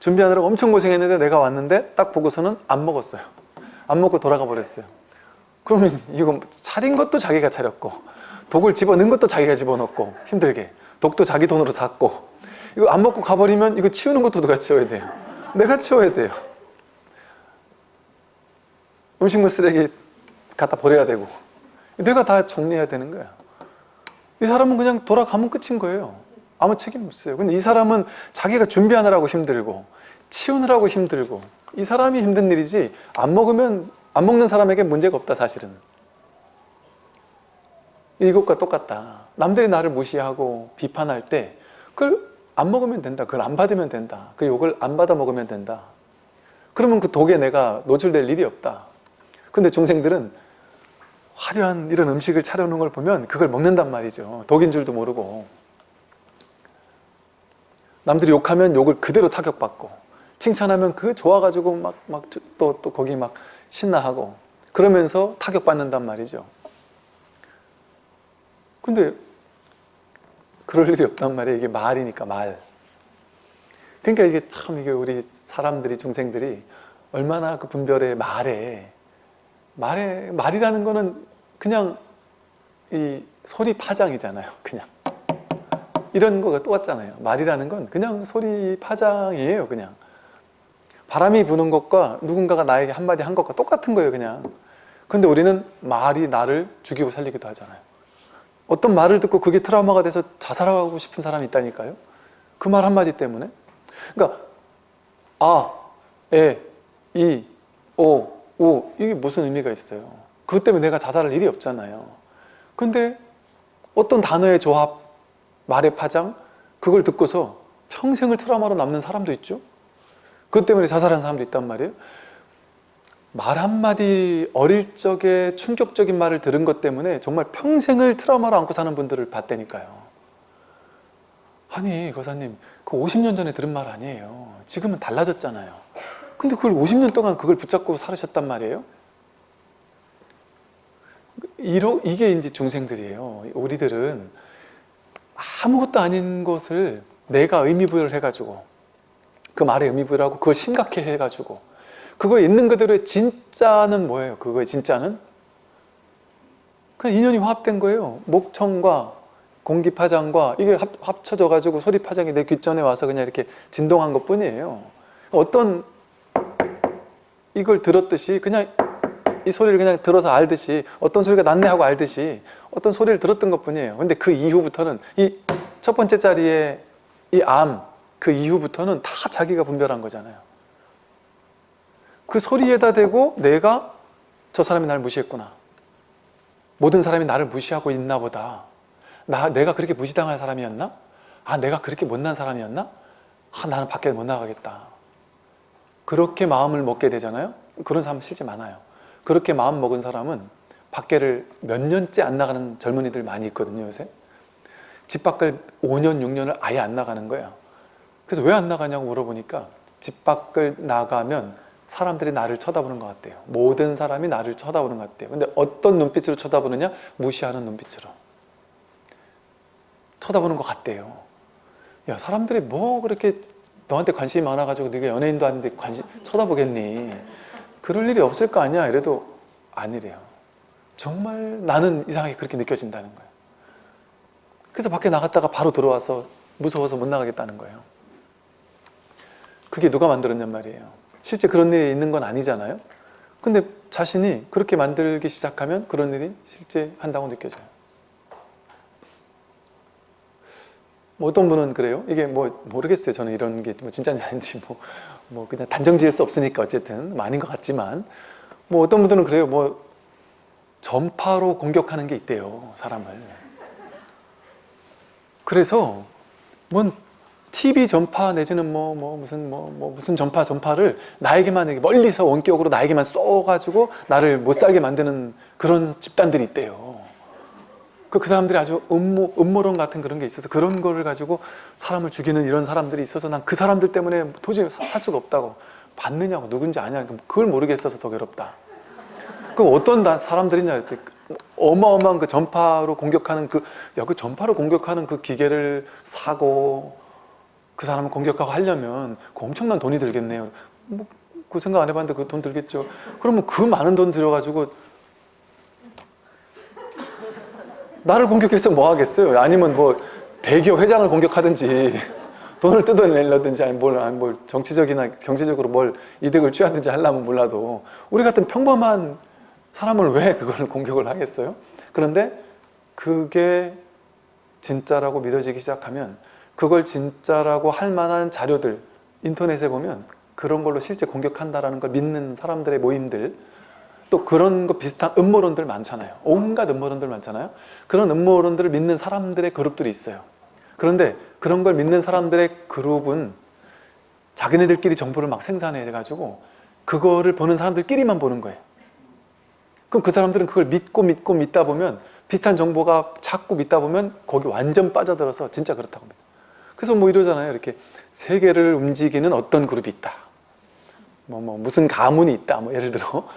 준비하느라고 엄청 고생했는데 내가 왔는데 딱 보고서는 안 먹었어요. 안 먹고 돌아가 버렸어요. 그러면 이거 차린 것도 자기가 차렸고 독을 집어넣은 것도 자기가 집어넣고 힘들게. 독도 자기 돈으로 샀고. 이거 안 먹고 가버리면 이거 치우는 것도 누가 치워야 돼요? 내가 치워야 돼요. 음식물 쓰레기 갖다 버려야 되고. 내가 다 정리해야 되는 거야. 이 사람은 그냥 돌아가면 끝인 거예요 아무 책임 없어요. 근데 이 사람은 자기가 준비하느라고 힘들고 치우느라고 힘들고 이 사람이 힘든 일이지 안 먹으면 안 먹는 사람에게 문제가 없다 사실은. 이것과 똑같다. 남들이 나를 무시하고 비판할 때 그걸 안 먹으면 된다. 그걸 안 받으면 된다. 그 욕을 안 받아 먹으면 된다. 그러면 그 독에 내가 노출될 일이 없다. 근데 중생들은 화려한 이런 음식을 차려놓은 걸 보면 그걸 먹는단 말이죠. 독인 줄도 모르고 남들이 욕하면 욕을 그대로 타격받고 칭찬하면 그 좋아가지고 막막또또 거기 막 신나하고 그러면서 타격받는단 말이죠. 근데 그럴 일이 없단 말이에요. 이게 말이니까 말. 그러니까 이게 참 이게 우리 사람들이 중생들이 얼마나 그 분별의 말에 말에 말이라는 거는 그냥 이 소리 파장이잖아요. 그냥 이런 거가 똑같잖아요. 말이라는 건 그냥 소리 파장이에요. 그냥 바람이 부는 것과 누군가가 나에게 한마디 한 것과 똑같은 거예요. 그냥 근데 우리는 말이 나를 죽이고 살리기도 하잖아요. 어떤 말을 듣고 그게 트라우마가 돼서 자살하고 싶은 사람이 있다니까요. 그 말 한마디 때문에. 그러니까 아, 에, 이, 오, 우 이게 무슨 의미가 있어요. 그것 때문에 내가 자살할 일이 없잖아요. 근데 어떤 단어의 조합, 말의 파장 그걸 듣고서 평생을 트라우마로 남는 사람도 있죠. 그것 때문에 자살한 사람도 있단 말이에요. 말 한마디 어릴 적에 충격적인 말을 들은 것 때문에 정말 평생을 트라우마로 안고 사는 분들을 봤다니까요. 아니 거사님 그 50년 전에 들은 말 아니에요. 지금은 달라졌잖아요. 근데 그걸 50년 동안 그걸 붙잡고 살으셨단 말이에요. 이러, 이게 이제 중생들이에요. 우리들은 아무것도 아닌 것을 내가 의미부여를 해가지고 그 말에 의미부여를 하고 그걸 심각해 해가지고 그거 있는 그대로의 진짜는 뭐예요? 그거의 진짜는? 그냥 인연이 화합된 거예요. 목청과 공기파장과 이게 합, 합쳐져가지고 소리파장이 내 귓전에 와서 그냥 이렇게 진동한 것 뿐이에요. 어떤 이걸 들었듯이 그냥 이 소리를 그냥 들어서 알듯이 어떤 소리가 낫네 하고 알듯이 어떤 소리를 들었던 것 뿐이에요. 근데 그 이후부터는 이 첫 번째 자리에 이 암, 그 이후부터는 다 자기가 분별한 거잖아요. 그 소리에다 대고 내가 저 사람이 나를 무시했구나. 모든 사람이 나를 무시하고 있나 보다. 나, 내가 그렇게 무시당할 사람이었나? 아, 내가 그렇게 못난 사람이었나? 아, 나는 밖에 못 나가겠다. 그렇게 마음을 먹게 되잖아요. 그런 사람 실제 많아요. 그렇게 마음 먹은 사람은 밖에를 몇 년째 안 나가는 젊은이들 많이 있거든요, 요새. 집 밖을 5년, 6년을 아예 안 나가는 거예요. 그래서 왜 안 나가냐고 물어보니까 집 밖을 나가면 사람들이 나를 쳐다보는 것 같대요. 모든 사람이 나를 쳐다보는 것 같대요. 근데 어떤 눈빛으로 쳐다보느냐? 무시하는 눈빛으로. 쳐다보는 것 같대요. 야, 사람들이 뭐 그렇게 너한테 관심이 많아가지고 네가 연예인도 아닌데 관심 쳐다보겠니? 그럴 일이 없을 거 아니야. 이래도 아니래요. 정말 나는 이상하게 그렇게 느껴진다는 거예요. 그래서 밖에 나갔다가 바로 들어와서 무서워서 못 나가겠다는 거예요. 그게 누가 만들었냔 말이에요. 실제 그런 일이 있는 건 아니잖아요. 근데 자신이 그렇게 만들기 시작하면 그런 일이 실제 한다고 느껴져요. 뭐 어떤 분은 그래요. 이게 뭐 모르겠어요. 저는 이런 게 뭐 진짜인지 아닌지 뭐, 뭐 그냥 단정 지을 수 없으니까 어쨌든 뭐 아닌 것 같지만 뭐 어떤 분들은 그래요. 뭐 전파로 공격하는 게 있대요. 사람을. 그래서 뭔 TV 전파 내지는 뭐, 뭐 무슨 뭐, 뭐 무슨 전파 전파를 나에게만 멀리서 원격으로 나에게만 쏘가지고 나를 못 살게 만드는 그런 집단들이 있대요. 그, 그 사람들이 아주 음모, 음모론 같은 그런 게 있어서 그런 거를 가지고 사람을 죽이는 이런 사람들이 있어서 난 그 사람들 때문에 도저히 사- 살 수가 없다고 받느냐고 누군지 아냐 그걸 모르겠어서 더 괴롭다. 그 어떤 다- 사람들이냐 이렇게 어마어마한 그 전파로 공격하는 그, 야, 그 전파로 공격하는 그 기계를 사고 그 사람을 공격하고 하려면 그 엄청난 돈이 들겠네요. 뭐, 그 생각 안 해봤는데 그 돈 들겠죠. 그러면 그 많은 돈 들여가지고 나를 공격해서 뭐 하겠어요? 아니면 뭐 대기업 회장을 공격하든지 돈을 뜯어내려든지 아니 뭘, 아니 뭘 정치적이나 경제적으로 뭘 이득을 취하든지 하려면 몰라도 우리 같은 평범한 사람을 왜 그걸 공격을 하겠어요? 그런데 그게 진짜라고 믿어지기 시작하면 그걸 진짜라고 할 만한 자료들 인터넷에 보면 그런 걸로 실제 공격한다라는 걸 믿는 사람들의 모임들 또 그런 거 비슷한 음모론들 많잖아요. 온갖 음모론들 많잖아요. 그런 음모론들을 믿는 사람들의 그룹들이 있어요. 그런데 그런 걸 믿는 사람들의 그룹은 자기네들끼리 정보를 막 생산해가지고 그거를 보는 사람들끼리만 보는 거예요. 그럼 그 사람들은 그걸 믿고 믿고 믿다 보면 비슷한 정보가 자꾸 믿다 보면 거기 완전 빠져들어서 진짜 그렇다고 합니다. 그래서 뭐 이러잖아요. 이렇게 세계를 움직이는 어떤 그룹이 있다. 뭐, 뭐 무슨 가문이 있다. 뭐 예를 들어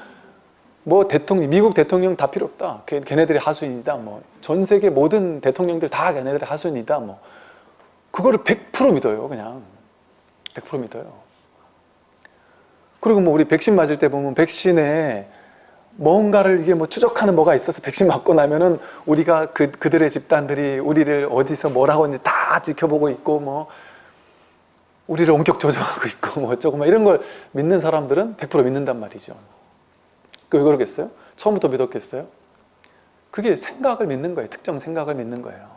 뭐 대통령, 미국 대통령 다 필요 없다. 걔, 걔네들이 하수인이다. 뭐 전 세계 모든 대통령들 다 걔네들이 하수인이다. 뭐 그거를 100% 믿어요. 그냥 100% 믿어요. 그리고 뭐 우리 백신 맞을 때 보면 백신에 뭔가를 이게 뭐 추적하는 뭐가 있어서 백신 맞고 나면은 우리가 그, 그들의 집단들이 우리를 어디서 뭐라고 하는지 다 지켜보고 있고 뭐 우리를 원격 조정하고 있고 뭐 어쩌고 막 이런 걸 믿는 사람들은 100% 믿는단 말이죠. 그 왜 그러겠어요? 처음부터 믿었겠어요? 그게 생각을 믿는 거예요. 특정 생각을 믿는 거예요.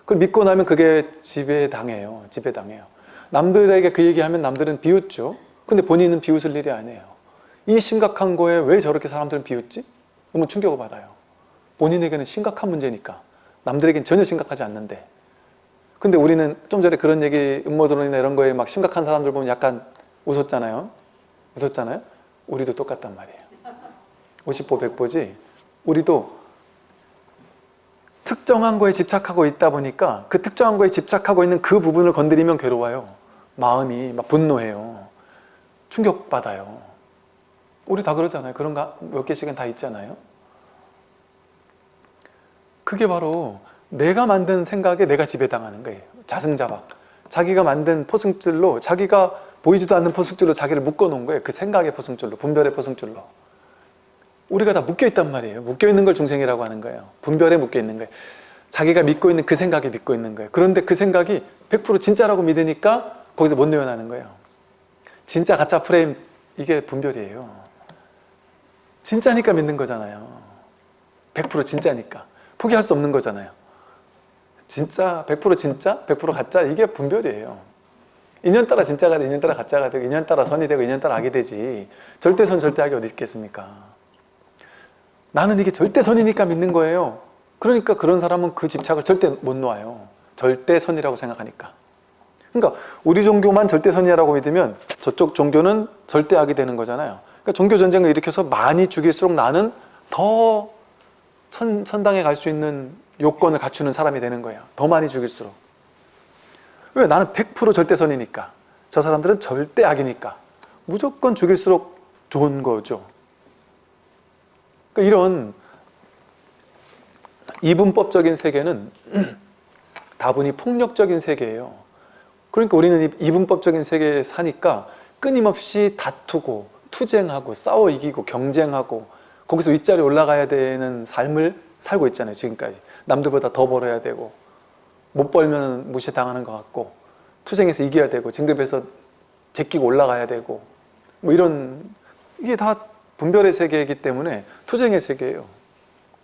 그걸 믿고 나면 그게 지배당해요. 지배당해요. 남들에게 그 얘기하면 남들은 비웃죠. 근데 본인은 비웃을 일이 아니에요. 이 심각한 거에 왜 저렇게 사람들은 비웃지? 너무 충격을 받아요. 본인에게는 심각한 문제니까. 남들에겐 전혀 심각하지 않는데. 근데 우리는 좀 전에 그런 얘기, 음모론이나 이런 거에 막 심각한 사람들 보면 약간 웃었잖아요. 웃었잖아요. 우리도 똑같단 말이에요. 50보 100보지. 우리도 특정한 거에 집착하고 있다 보니까 그 특정한 거에 집착하고 있는 그 부분을 건드리면 괴로워요. 마음이 막 분노해요. 충격받아요. 우리 다 그러잖아요. 그런 거몇 개씩은 다 있잖아요. 그게 바로 내가 만든 생각에 내가 지배당하는 거예요. 자승자박. 자기가 만든 포승줄로 자기가 보이지도 않는 포승줄로 자기를 묶어놓은 거예요. 그 생각의 포승줄로, 분별의 포승줄로. 우리가 다 묶여있단 말이에요. 묶여있는 걸 중생이라고 하는 거예요. 분별에 묶여있는 거예요. 자기가 믿고 있는 그 생각에 믿고 있는 거예요. 그런데 그 생각이 100% 진짜라고 믿으니까 거기서 못 내어나는 거예요. 진짜 가짜 프레임 이게 분별이에요. 진짜니까 믿는 거잖아요. 100% 진짜니까. 포기할 수 없는 거잖아요. 진짜 100% 진짜 100% 가짜 이게 분별이에요. 인연 따라 진짜가 돼 인연 따라 가짜가 되고 인연 따라 선이 되고 인연 따라 악이 되지 절대선 절대악이 어디 있겠습니까? 나는 이게 절대선이니까 믿는 거예요. 그러니까 그런 사람은 그 집착을 절대 못 놓아요. 절대선이라고 생각하니까. 그러니까 우리 종교만 절대선이라고 믿으면 저쪽 종교는 절대악이 되는 거잖아요. 그러니까 종교 전쟁을 일으켜서 많이 죽일수록 나는 더 천, 천당에 갈 수 있는 요건을 갖추는 사람이 되는 거예요. 더 많이 죽일수록. 왜? 나는 100% 절대선이니까. 저 사람들은 절대 악이니까. 무조건 죽일수록 좋은 거죠. 그러니까 이런 이분법적인 세계는 다분히 폭력적인 세계예요. 그러니까 우리는 이분법적인 세계에 사니까 끊임없이 다투고 투쟁하고 싸워 이기고 경쟁하고 거기서 윗자리 올라가야 되는 삶을 살고 있잖아요 지금까지. 남들보다 더 벌어야 되고 못 벌면 무시당하는 것 같고 투쟁해서 이겨야 되고 진급해서 제끼고 올라가야 되고 뭐 이런 이게 다 분별의 세계이기 때문에 투쟁의 세계예요.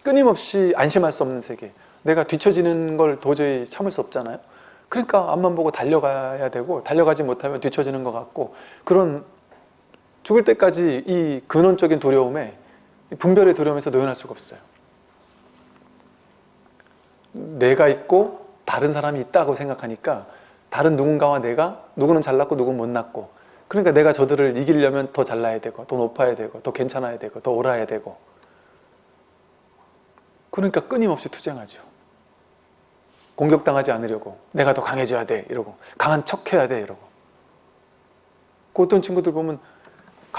끊임없이 안심할 수 없는 세계. 내가 뒤처지는 걸 도저히 참을 수 없잖아요. 그러니까 앞만 보고 달려가야 되고 달려가지 못하면 뒤처지는 것 같고 그런 죽을 때까지 이 근원적인 두려움에 분별의 두려움에서 노연할 수가 없어요. 내가 있고 다른 사람이 있다고 생각하니까 다른 누군가와 내가 누구는 잘났고 누구는 못났고 그러니까 내가 저들을 이기려면 더 잘나야 되고 더 높아야 되고 더 괜찮아야 되고 더 옳아야 되고. 그러니까 끊임없이 투쟁하죠. 공격당하지 않으려고 내가 더 강해져야 돼 이러고 강한 척 해야 돼 이러고. 그 어떤 친구들 보면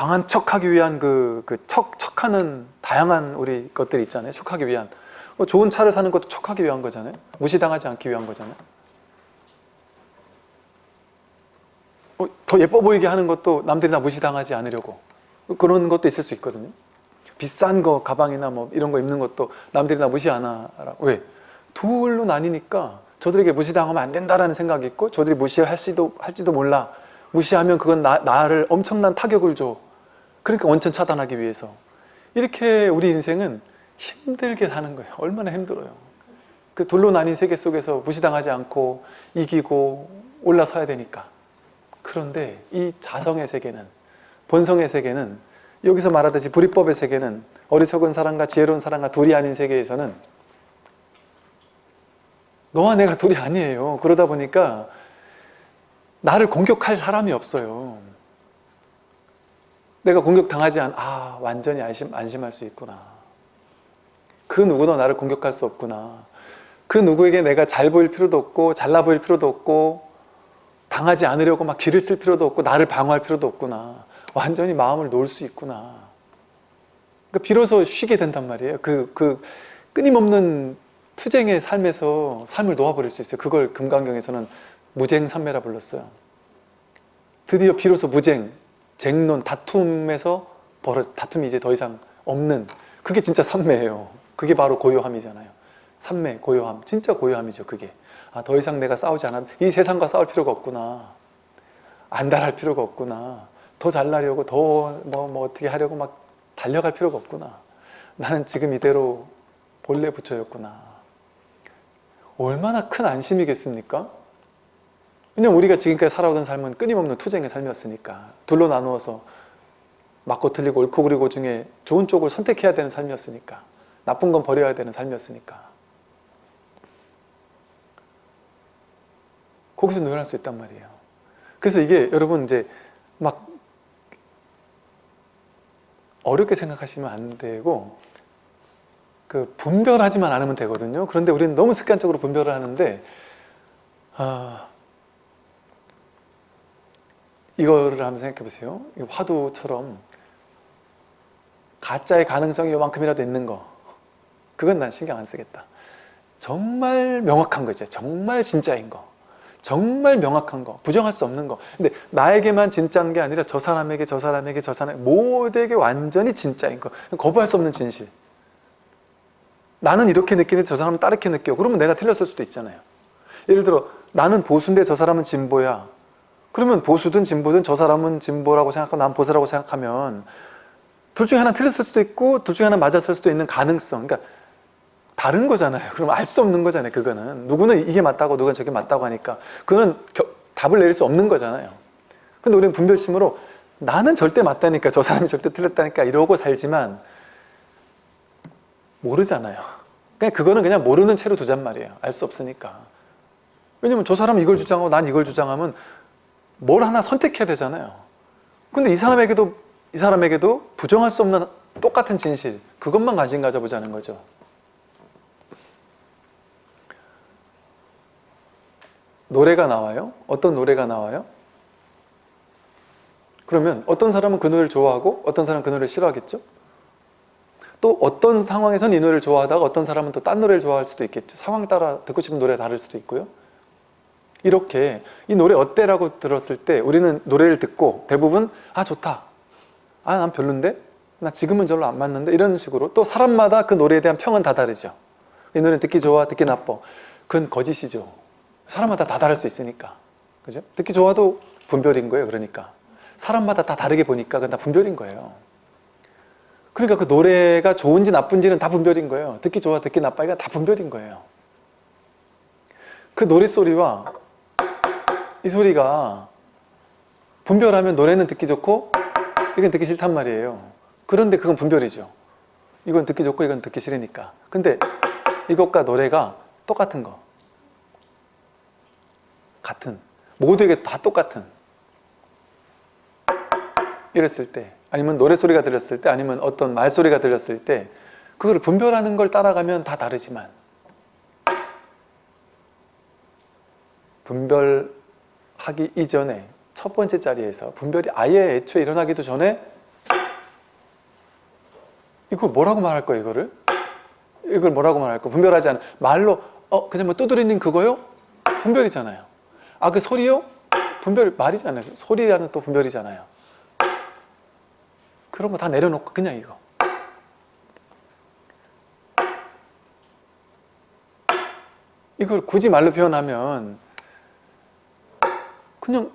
강한 척하기 위한 그, 그 척, 척하는 다양한 우리 것들이 있잖아요. 척하기 위한. 뭐 좋은 차를 사는 것도 척하기 위한 거잖아요. 무시당하지 않기 위한 거잖아요. 어, 더 예뻐 보이게 하는 것도 남들이 나 무시당하지 않으려고. 그런 것도 있을 수 있거든요. 비싼 거 가방이나 뭐 이런 거 입는 것도 남들이 나 무시 안 하라. 왜? 둘로 나뉘니까 저들에게 무시당하면 안 된다라는 생각이 있고 저들이 무시할지도 할지도 몰라. 무시하면 그건 나, 나를 엄청난 타격을 줘 그러니까 원천 차단하기 위해서. 이렇게 우리 인생은 힘들게 사는 거예요. 얼마나 힘들어요. 그 둘로 나뉜 세계 속에서 무시당하지 않고 이기고 올라서야 되니까. 그런데 이 자성의 세계는 본성의 세계는 여기서 말하듯이 불이법의 세계는 어리석은 사람과 지혜로운 사람과 둘이 아닌 세계에서는 너와 내가 둘이 아니에요. 그러다 보니까 나를 공격할 사람이 없어요 내가 공격당하지 않, 아 완전히 안심, 안심할 수 있구나 그 누구도 나를 공격할 수 없구나 그 누구에게 내가 잘 보일 필요도 없고 잘나 보일 필요도 없고 당하지 않으려고 막 기를 쓸 필요도 없고 나를 방어할 필요도 없구나 완전히 마음을 놓을 수 있구나 그러니까 비로소 쉬게 된단 말이에요. 그, 그 끊임없는 투쟁의 삶에서 삶을 놓아버릴 수 있어요. 그걸 금강경에서는 무쟁삼매라 불렀어요. 드디어 비로소 무쟁, 쟁론, 다툼에서 벌어 다툼이 이제 더 이상 없는 그게 진짜 삼매예요. 그게 바로 고요함이잖아요. 삼매, 고요함. 진짜 고요함이죠, 그게. 아, 더 이상 내가 싸우지 않아. 이 세상과 싸울 필요가 없구나. 안달할 필요가 없구나. 더 잘나려고, 더 뭐, 뭐 어떻게 하려고 막 달려갈 필요가 없구나. 나는 지금 이대로 본래 부처였구나. 얼마나 큰 안심이겠습니까? 왜냐면 우리가 지금까지 살아오던 삶은 끊임없는 투쟁의 삶이었으니까. 둘로 나누어서 맞고 틀리고 옳고 그리고 중에 좋은 쪽을 선택해야 되는 삶이었으니까. 나쁜 건 버려야 되는 삶이었으니까. 거기서 노연할 수 있단 말이에요. 그래서 이게 여러분 이제 막 어렵게 생각하시면 안 되고 그 분별하지만 않으면 되거든요. 그런데 우리는 너무 습관적으로 분별을 하는데 아, 이거를 한번 생각해 보세요. 이 화두처럼 가짜의 가능성이 요만큼이라도 있는 거 그건 난 신경 안 쓰겠다. 정말 명확한 거죠. 정말 진짜인 거. 정말 명확한 거, 부정할 수 없는 거. 근데 나에게만 진짜인 게 아니라 저 사람에게, 저 사람에게, 저 사람 모두에게 완전히 진짜인 거. 거부할 수 없는 진실. 나는 이렇게 느끼는데 저 사람은 다르게 느껴. 그러면 내가 틀렸을 수도 있잖아요. 예를 들어 나는 보수인데 저 사람은 진보야. 그러면 보수든 진보든 저 사람은 진보라고 생각하고 난 보수라고 생각하면 둘 중에 하나 틀렸을 수도 있고 둘 중에 하나 맞았을 수도 있는 가능성. 그러니까 다른 거잖아요. 그럼 알 수 없는 거잖아요. 그거는 누구는 이게 맞다고 누구는 저게 맞다고 하니까 그거는 겨, 답을 내릴 수 없는 거잖아요. 근데 우리는 분별심으로 나는 절대 맞다니까 저 사람이 절대 틀렸다니까 이러고 살지만 모르잖아요. 그냥 그거는 그냥 모르는 채로 두잔 말이에요. 알 수 없으니까. 왜냐면 저 사람은 이걸 주장하고 난 이걸 주장하면 뭘 하나 선택해야 되잖아요. 근데 이 사람에게도 이 사람에게도 부정할 수 없는 똑같은 진실 그것만 관심 가져보자는 거죠. 노래가 나와요? 어떤 노래가 나와요? 그러면 어떤 사람은 그 노래를 좋아하고 어떤 사람은 그 노래를 싫어하겠죠? 또 어떤 상황에선 이 노래를 좋아하다가 어떤 사람은 또 딴 노래를 좋아할 수도 있겠죠. 상황 따라 듣고 싶은 노래가 다를 수도 있고요. 이렇게 이 노래 어때 라고 들었을 때 우리는 노래를 듣고 대부분 아 좋다. 아 난 별론데? 나 지금은 별로 안 맞는데? 이런 식으로 또 사람마다 그 노래에 대한 평은 다 다르죠. 이 노래는 듣기 좋아, 듣기 나빠. 그건 거짓이죠. 사람마다 다 다를 수 있으니까. 그죠? 듣기 좋아도 분별인 거예요. 그러니까. 사람마다 다 다르게 보니까 그건 다 분별인 거예요. 그러니까 그 노래가 좋은지 나쁜지는 다 분별인 거예요. 듣기 좋아, 듣기 나빠, 이거 다 분별인 거예요. 그 노랫소리와 이 소리가 분별하면 노래는 듣기 좋고 이건 듣기 싫단 말이에요. 그런데 그건 분별이죠. 이건 듣기 좋고 이건 듣기 싫으니까. 근데 이것과 노래가 똑같은 거. 같은 모두에게 다 똑같은 이랬을 때 아니면 노래소리가 들렸을 때 아니면 어떤 말소리가 들렸을 때 그걸 분별하는 걸 따라가면 다 다르지만 분별 하기 이전에 첫 번째 자리에서 분별이 아예 애초에 일어나기도 전에 이걸 뭐라고 말할 거야 이거를? 이걸 뭐라고 말할 거 분별하지 않아 말로 어 그냥 뭐 두드리는 그거요? 분별이잖아요 아 그 소리요? 분별 말이잖아요 소리라는 또 분별이잖아요 그런 거 다 내려놓고 그냥 이거 이걸 굳이 말로 표현하면 그냥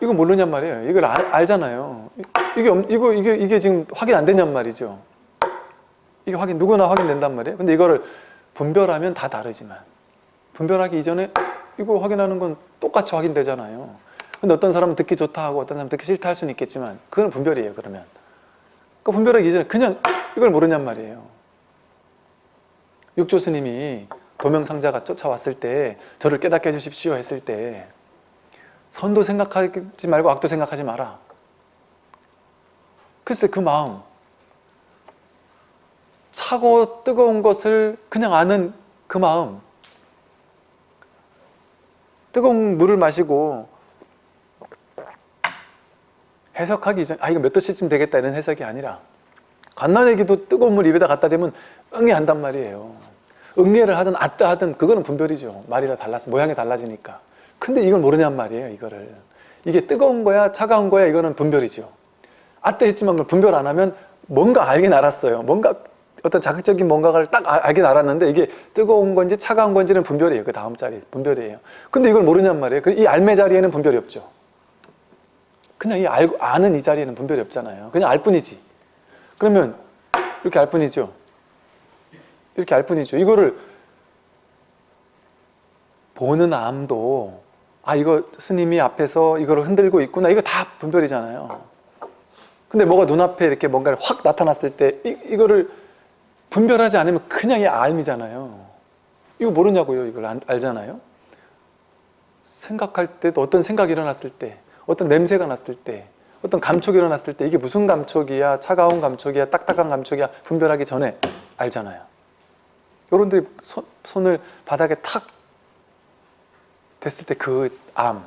이거 모르냔 말이에요. 이걸 알, 알잖아요. 이게 이거 이게 이게 지금 확인 안 되냔 말이죠. 이게 확인 누구나 확인된단 말이에요. 근데 이거를 분별하면 다 다르지만. 분별하기 이전에 이거 확인하는 건 똑같이 확인되잖아요. 근데 어떤 사람은 듣기 좋다 하고 어떤 사람은 듣기 싫다 할 수는 있겠지만 그건 분별이에요 그러면. 그 분별하기 이전에 그냥 이걸 모르냔 말이에요. 육조 스님이 도명상자가 쫓아왔을 때 저를 깨닫게 해주십시오 했을 때 선도 생각하지 말고 악도 생각하지 마라 글쎄 그 마음 차고 뜨거운 것을 그냥 아는 그 마음 뜨거운 물을 마시고 해석하기 이전 아 이거 몇 도씨쯤 되겠다 이런 해석이 아니라 갓난애기도 뜨거운 물 입에다 갖다 대면 응애한단 말이에요. 응애를 하든 아따 하든 그거는 분별이죠. 말이 다 달라서 모양이 달라지니까. 근데 이걸 모르냔 말이에요. 이거를. 이게 뜨거운 거야 차가운 거야 이거는 분별이죠. 아따 했지만 그걸 분별 안 하면 뭔가 알긴 알았어요. 뭔가 어떤 자극적인 뭔가를 딱 아- 알긴 알았는데 이게 뜨거운 건지 차가운 건지는 분별이에요. 그 다음 자리 분별이에요. 근데 이걸 모르냔 말이에요. 그이 알매 자리에는 분별이 없죠. 그냥 이 알고 아는 이 자리에는 분별이 없잖아요. 그냥 알 뿐이지. 그러면 이렇게 알 뿐이죠. 이렇게 알 뿐이죠. 이거를 보는 암도 아 이거 스님이 앞에서 이거를 흔들고 있구나 이거 다 분별이잖아요. 근데 뭐가 눈앞에 이렇게 뭔가를 확 나타났을 때 이, 이거를 분별하지 않으면 그냥 이 알미잖아요. 이거 모르냐고요. 이걸 안- 알잖아요. 생각할 때도 어떤 생각이 일어났을 때 어떤 냄새가 났을 때 어떤 감촉이 일어났을 때 이게 무슨 감촉이야 차가운 감촉이야 딱딱한 감촉이야 분별하기 전에 알잖아요 여러분들이 손, 손을 바닥에 탁 댔을 때 그 암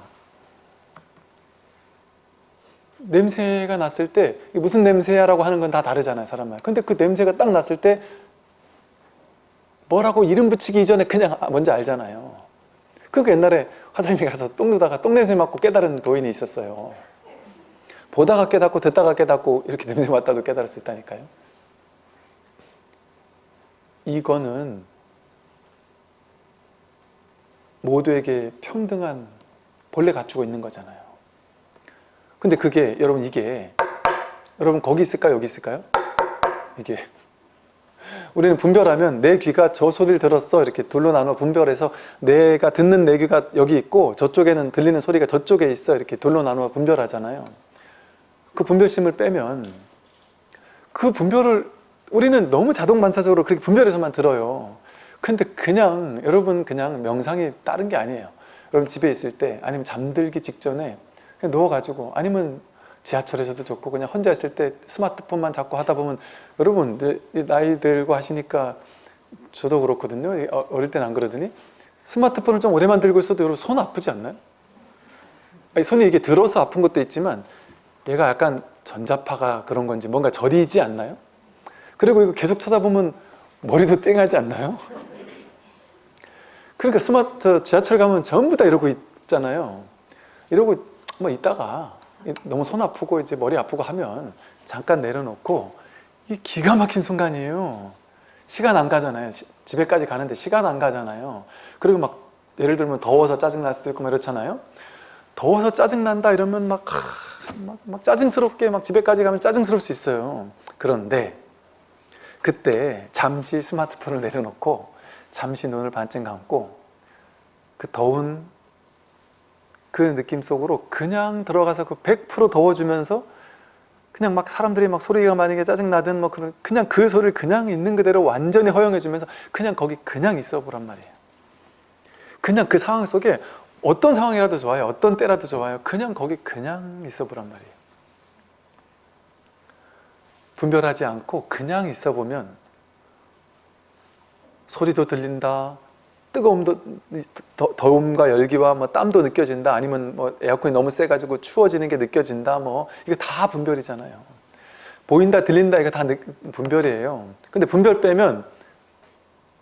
냄새가 났을 때 무슨 냄새야 라고 하는 건 다 다르잖아요 사람마다 근데 그 냄새가 딱 났을 때 뭐라고 이름 붙이기 이전에 그냥 먼저 알잖아요 그러니까 옛날에 화장실 가서 똥 누다가 똥냄새 맡고 깨달은 노인이 있었어요. 보다가 깨닫고 듣다가 깨닫고 이렇게 냄새 맡다도 깨달을 수 있다니까요. 이거는 모두에게 평등한 본래 갖추고 있는 거잖아요. 근데 그게 여러분 이게 여러분 거기 있을까요? 여기 있을까요? 이게 우리는 분별하면 내 귀가 저 소리를 들었어 이렇게 둘로 나눠 분별해서 내가 듣는 내 귀가 여기 있고 저쪽에는 들리는 소리가 저쪽에 있어 이렇게 둘로 나누어 분별하잖아요 그 분별심을 빼면 그 분별을 우리는 너무 자동 반사적으로 그렇게 분별해서만 들어요 근데 그냥 여러분 그냥 명상이 다른 게 아니에요 여러분 집에 있을 때 아니면 잠들기 직전에 누워가지고 아니면 지하철에서도 좋고 그냥 혼자 있을 때 스마트폰만 잡고 하다 보면 여러분 이제 이 나이 들고 하시니까 저도 그렇거든요 이 어- 어릴 때는 안 그러더니 스마트폰을 좀 오래만 들고 있어도 여러분 손 아프지 않나요? 아니, 손이 이게 들어서 아픈 것도 있지만 얘가 약간 전자파가 그런 건지 뭔가 저리지 않나요? 그리고 이거 계속 쳐다보면 머리도 땡하지 않나요? 그러니까 스마트 지하철 가면 전부 다 이러고 있잖아요 이러고 뭐 있다가 너무 손 아프고 이제 머리 아프고 하면 잠깐 내려놓고 이 기가 막힌 순간이에요. 시간 안 가잖아요. 시- 집에까지 가는데 시간 안 가잖아요. 그리고 막 예를 들면 더워서 짜증 날 수도 있고 막 이렇잖아요. 더워서 짜증 난다 이러면 막, 하, 막, 막 짜증스럽게 막 집에까지 가면 짜증스러울 수 있어요. 그런데 그때 잠시 스마트폰을 내려놓고 잠시 눈을 반쯤 감고 그 더운 그 느낌 속으로 그냥 들어가서 그 100% 더워주면서 그냥 막 사람들이 막 소리가 만약에 짜증나든 뭐 그런 그냥 그 소리를 그냥 있는 그대로 완전히 허용해 주면서 그냥 거기 그냥 있어 보란 말이에요. 그냥 그 상황 속에 어떤 상황이라도 좋아요. 어떤 때라도 좋아요. 그냥 거기 그냥 있어 보란 말이에요. 분별하지 않고 그냥 있어 보면 소리도 들린다. 뜨거움도 더, 더움과 열기와 뭐 땀도 느껴진다 아니면 뭐 에어컨이 너무 세 가지고 추워지는 게 느껴진다 뭐 이거 다 분별이잖아요. 보인다 들린다 이거 다 느, 분별이에요. 근데 분별 빼면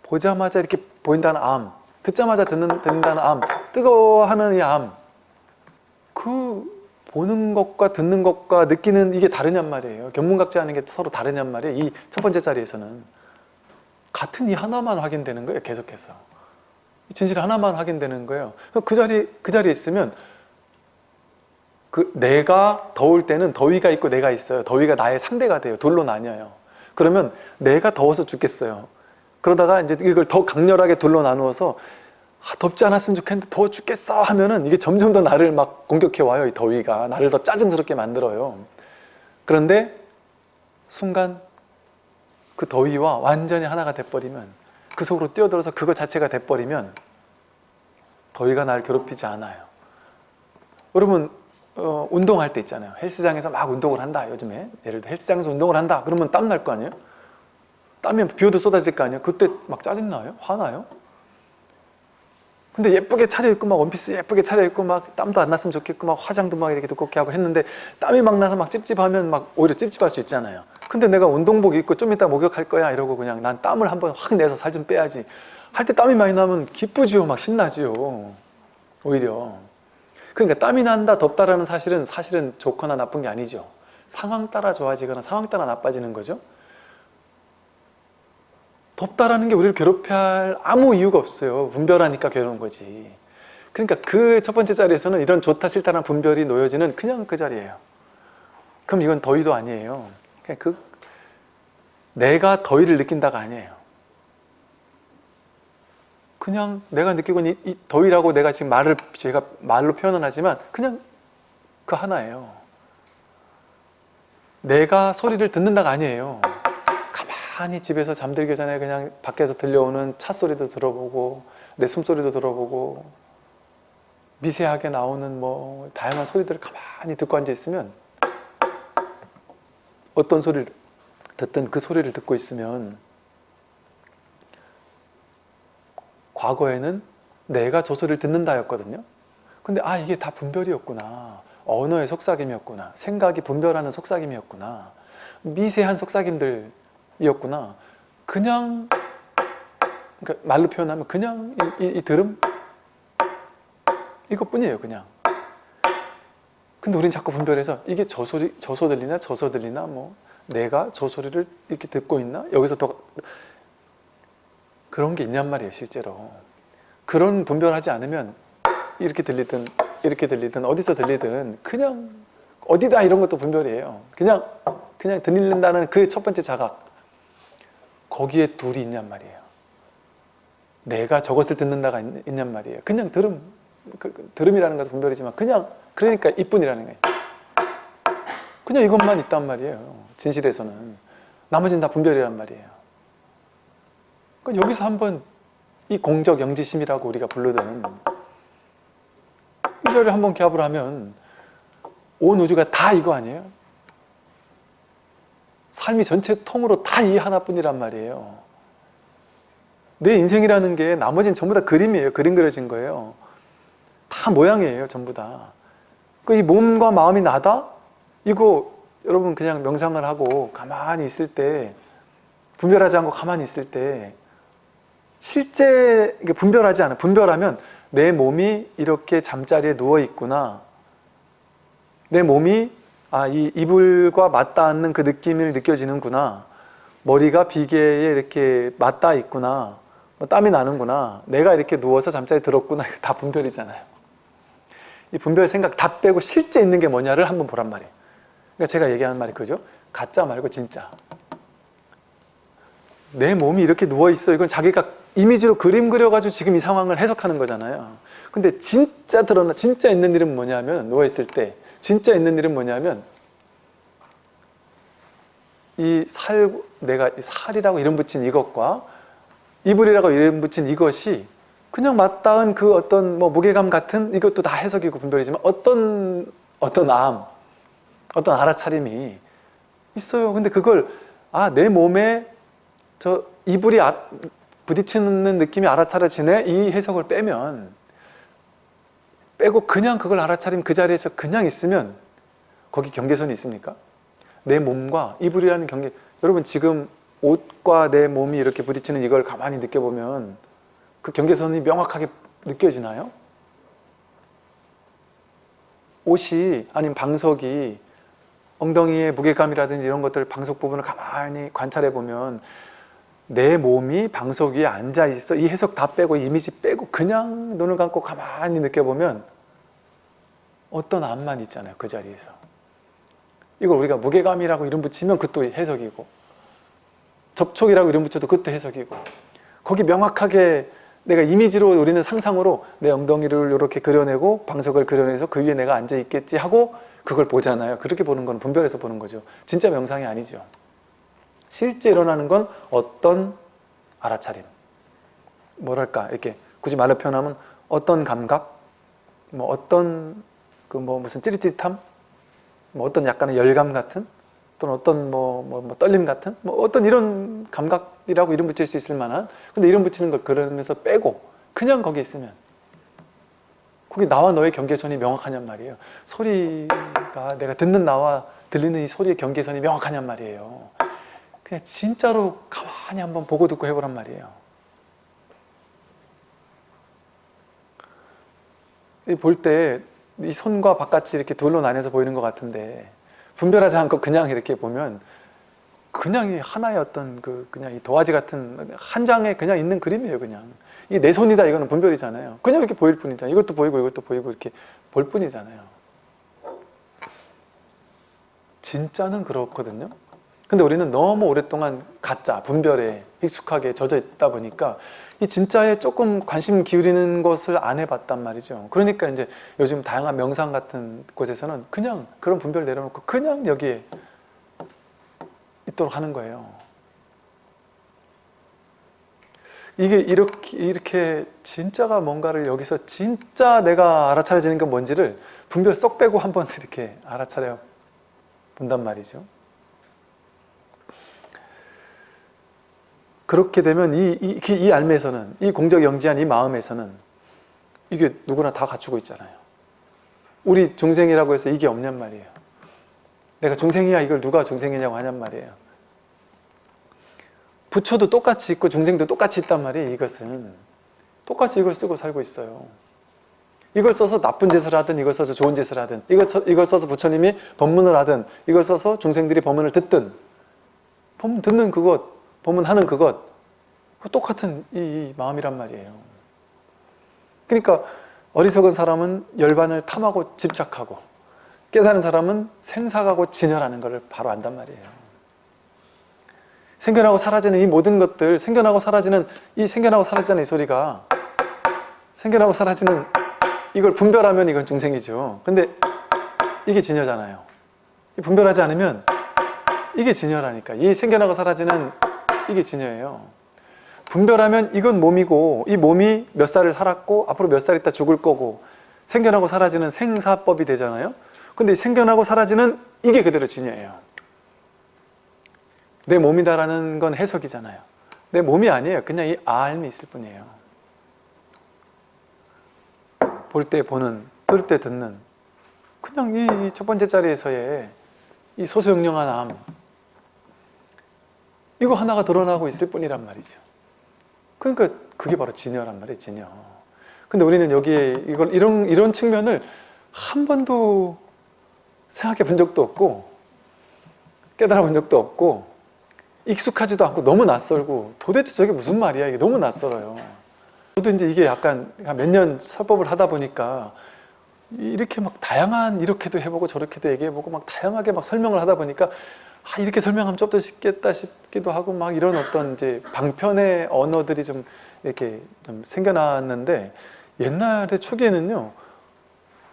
보자마자 이렇게 보인다는 암 듣자마자 듣는, 듣는다는 암 뜨거워하는 이암그 보는 것과 듣는 것과 느끼는 이게 다르냔 말이에요. 견문각자 하는 게 서로 다르냔 말이에요. 이 첫 번째 자리에서는 같은 이 하나만 확인되는 거예요 계속해서 이 진실 하나만 확인되는 거예요. 그 자리 그 자리에 있으면 그 내가 더울 때는 더위가 있고 내가 있어요. 더위가 나의 상대가 돼요. 둘로 나뉘어요. 그러면 내가 더워서 죽겠어요. 그러다가 이제 이걸 더 강렬하게 둘로 나누어서 아, 덥지 않았으면 좋겠는데 더워 죽겠어 하면은 이게 점점 더 나를 막 공격해 와요. 이 더위가 나를 더 짜증스럽게 만들어요. 그런데 순간 그 더위와 완전히 하나가 돼버리면 그 속으로 뛰어들어서 그거 자체가 돼버리면 더위가 날 괴롭히지 않아요. 여러분 어, 운동할 때 있잖아요. 헬스장에서 막 운동을 한다 요즘에 예를 들어 헬스장에서 운동을 한다 그러면 땀 날 거 아니에요? 땀이 비오도 쏟아질 거 아니에요? 그때 막 짜증나요? 화나요? 근데 예쁘게 차려입고 막 원피스 예쁘게 차려입고 막 땀도 안 났으면 좋겠고 막 화장도 막 이렇게 두껍게 하고 했는데 땀이 막 나서 막 찝찝하면 막 오히려 찝찝할 수 있잖아요. 근데 내가 운동복 입고 좀 이따 목욕할 거야 이러고 그냥 난 땀을 한번 확 내서 살 좀 빼야지. 할 때 땀이 많이 나면 기쁘지요. 막 신나지요. 오히려. 그러니까 땀이 난다 덥다라는 사실은 사실은 좋거나 나쁜 게 아니죠. 상황 따라 좋아지거나 상황 따라 나빠지는 거죠. 덥다라는 게 우리를 괴롭혀 할 아무 이유가 없어요. 분별하니까 괴로운 거지. 그러니까 그 첫 번째 자리에서는 이런 좋다 싫다라는 분별이 놓여지는 그냥 그 자리예요. 그럼 이건 더위도 아니에요 그 내가 더위를 느낀다가 아니에요. 그냥 내가 느끼고 있는 이, 이 더위라고 내가 지금 말을 제가 말로 표현은 하지만 그냥 그 하나예요. 내가 소리를 듣는다가 아니에요. 가만히 집에서 잠들기 전에 그냥 밖에서 들려오는 차 소리도 들어보고 내 숨소리도 들어보고 미세하게 나오는 뭐 다양한 소리들을 가만히 듣고 앉아 있으면 어떤 소리를 듣든 그 소리를 듣고 있으면 과거에는 내가 저 소리를 듣는다였거든요. 근데 아 이게 다 분별이었구나. 언어의 속삭임이었구나. 생각이 분별하는 속삭임이었구나. 미세한 속삭임들이었구나. 그냥 그러니까 말로 표현하면 그냥 이, 이, 이 들음? 이것뿐이에요 그냥 근데 우린 자꾸 분별해서 이게 저 소리 저소 들리나 저소 들리나 뭐 내가 저 소리를 이렇게 듣고 있나? 여기서 더 그런 게 있냔 말이에요 실제로. 그런 분별하지 않으면 이렇게 들리든 이렇게 들리든 어디서 들리든 그냥 어디다 이런 것도 분별이에요. 그냥 그냥 들린다는 그 첫 번째 자각. 거기에 둘이 있냔 말이에요. 내가 저것을 듣는다가 있, 있냔 말이에요. 그냥 들음 그, 그, 들음이라는 것도 분별이지만 그냥 그러니까 이뿐이라는 거예요. 그냥 이것만 있단 말이에요. 진실에서는. 나머지는 다 분별이란 말이에요. 그러니까 여기서 한번 이 공적 영지심이라고 우리가 부르던 이 자리를 한번 기합을 하면 온 우주가 다 이거 아니에요? 삶이 전체 통으로 다 이 하나뿐이란 말이에요. 내 인생이라는 게 나머지는 전부 다 그림이에요. 그림 그려진 거예요 다 모양이에요 전부 다이 몸과 마음이 나다? 이거 여러분 그냥 명상을 하고 가만히 있을 때 분별하지 않고 가만히 있을 때 실제 분별하지 않아. 분별하면 내 몸이 이렇게 잠자리에 누워 있구나. 내 몸이 아, 이 이불과 맞닿는 그 느낌을 느껴지는구나. 머리가 비계에 이렇게 맞닿아 있구나. 뭐 땀이 나는구나. 내가 이렇게 누워서 잠자리에 들었구나. 다 분별이잖아요 이 분별 생각 다 빼고 실제 있는 게 뭐냐를 한번 보란 말이에요. 그러니까 제가 얘기하는 말이 그죠? 가짜 말고 진짜. 내 몸이 이렇게 누워있어. 이건 자기가 이미지로 그림 그려가지고 지금 이 상황을 해석하는 거잖아요. 근데 진짜 드러나 진짜 있는 일은 뭐냐면 누워있을 때 진짜 있는 일은 뭐냐면 이 살, 내가 살이라고 이름 붙인 이것과 이불이라고 이름 붙인 이것이 그냥 맞닿은 그 어떤 뭐 무게감 같은 이것도 다 해석이고 분별이지만 어떤 어떤 암, 어떤 알아차림이 있어요. 근데 그걸 아 내 몸에 저 이불이 아, 부딪히는 느낌이 알아차려지네 이 해석을 빼면 빼고 그냥 그걸 알아차림 그 자리에서 그냥 있으면 거기 경계선이 있습니까? 내 몸과 이불이라는 경계 여러분 지금 옷과 내 몸이 이렇게 부딪히는 이걸 가만히 느껴보면 그 경계선이 명확하게 느껴지나요? 옷이 아니면 방석이 엉덩이의 무게감이라든지 이런 것들 방석 부분을 가만히 관찰해 보면 내 몸이 방석 위에 앉아 있어 이 해석 다 빼고 이미지 빼고 그냥 눈을 감고 가만히 느껴보면 어떤 암만 있잖아요 그 자리에서 이걸 우리가 무게감이라고 이름 붙이면 그것도 해석이고 접촉이라고 이름 붙여도 그것도 해석이고 거기 명확하게 내가 이미지로 우리는 상상으로 내 엉덩이를 이렇게 그려내고 방석을 그려내서 그 위에 내가 앉아 있겠지 하고 그걸 보잖아요. 그렇게 보는 건 분별해서 보는 거죠. 진짜 명상이 아니죠. 실제 일어나는 건 어떤 알아차림? 뭐랄까? 이렇게 굳이 말로 표현하면 어떤 감각? 뭐 어떤 그 뭐 무슨 찌릿찌릿함? 뭐 어떤 약간의 열감 같은 또는 어떤 뭐, 뭐, 뭐 떨림 같은? 뭐 어떤 이런 감각이라고 이름 붙일 수 있을 만한? 근데 이름 붙이는 걸 그러면서 빼고 그냥 거기 있으면 거기 나와 너의 경계선이 명확하냔 말이에요. 소리가 내가 듣는 나와 들리는 이 소리의 경계선이 명확하냔 말이에요. 그냥 진짜로 가만히 한번 보고 듣고 해보란 말이에요. 볼 때 이 손과 바깥이 이렇게 둘로 나뉘어서 보이는 것 같은데 분별하지 않고 그냥 이렇게 보면 그냥 이 하나의 어떤 그 그냥 이 도화지 같은 한 장에 그냥 있는 그림이에요 그냥. 이 내 손이다 이거는 분별이잖아요. 그냥 이렇게 보일 뿐이잖아요. 이것도 보이고 이것도 보이고 이렇게 볼 뿐이잖아요. 진짜는 그렇거든요. 근데 우리는 너무 오랫동안 가짜, 분별에 익숙하게 젖어 있다 보니까 이 진짜에 조금 관심 기울이는 것을 안 해봤단 말이죠. 그러니까 이제 요즘 다양한 명상 같은 곳에서는 그냥 그런 분별 내려놓고 그냥 여기에 있도록 하는 거예요. 이게 이렇게, 이렇게 진짜가 뭔가를 여기서 진짜 내가 알아차려지는 건 뭔지를 분별 쏙 빼고 한번 이렇게 알아차려 본단 말이죠. 그렇게 되면 이, 이, 이 알매에서는 이 공적 영지한 이 마음에서는 이게 누구나 다 갖추고 있잖아요. 우리 중생이라고 해서 이게 없냔 말이에요. 내가 중생이야 이걸 누가 중생이냐고 하냔 말이에요. 부처도 똑같이 있고 중생도 똑같이 있단 말이에요 이것은. 똑같이 이걸 쓰고 살고 있어요. 이걸 써서 나쁜 짓을 하든 이걸 써서 좋은 짓을 하든 이걸, 이걸 써서 부처님이 법문을 하든 이걸 써서 중생들이 법문을 듣든 법문 듣는 그것 보면 하는 그것 똑같은 이, 이 마음이란 말이에요. 그러니까 어리석은 사람은 열반을 탐하고 집착하고 깨달은 사람은 생사하고 진열하는 것을 바로 안단 말이에요. 생겨나고 사라지는 이 모든 것들 생겨나고 사라지는 이 생겨나고 사라지는 이 소리가 생겨나고 사라지는 이걸 분별하면 이건 중생이죠. 근데 이게 진여잖아요. 분별하지 않으면 이게 진여라니까 이 생겨나고 사라지는 이게 진여예요. 분별하면 이건 몸이고 이 몸이 몇 살을 살았고 앞으로 몇 살 있다 죽을 거고 생겨나고 사라지는 생사법이 되잖아요. 근데 생겨나고 사라지는 이게 그대로 진여예요. 내 몸이다라는 건 해석이잖아요. 내 몸이 아니에요. 그냥 이 알미 있을 뿐이에요. 볼 때 보는, 들을 때 듣는 그냥 이 첫 번째 자리에서의 이 소소영령한 암 이거 하나가 드러나고 있을 뿐이란 말이죠. 그러니까 그게 바로 진여란 말이에요, 진여. 근데 우리는 여기에 이걸 이런 이런 측면을 한 번도 생각해 본 적도 없고 깨달아 본 적도 없고 익숙하지도 않고 너무 낯설고 도대체 저게 무슨 말이야 이게 너무 낯설어요 저도 이제 이게 약간 몇 년 설법을 하다 보니까 이렇게 막 다양한 이렇게도 해보고 저렇게도 얘기해보고 막 다양하게 막 설명을 하다 보니까 아, 이렇게 설명하면 좀 더 쉽겠다 싶기도 하고 막 이런 어떤 이제 방편의 언어들이 좀 이렇게 좀 생겨났는데 옛날에 초기에는요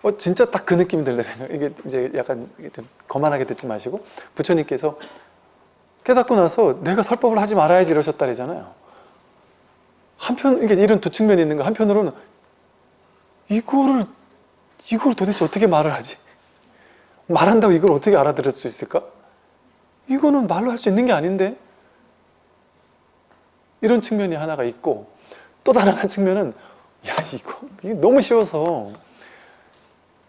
어 진짜 딱 그 느낌이 들더라고요. 이게 이제 약간 좀 거만하게 듣지 마시고 부처님께서 깨닫고 나서 내가 설법을 하지 말아야지 이러셨다 그러잖아요. 한편 이게 이런 두 측면이 있는 거. 한편으로는 이거를 이걸 도대체 어떻게 말을 하지? 말한다고 이걸 어떻게 알아들을 수 있을까 이거는 말로 할 수 있는 게 아닌데? 이런 측면이 하나가 있고 또 다른 한 측면은 야 이거, 이거 너무 쉬워서.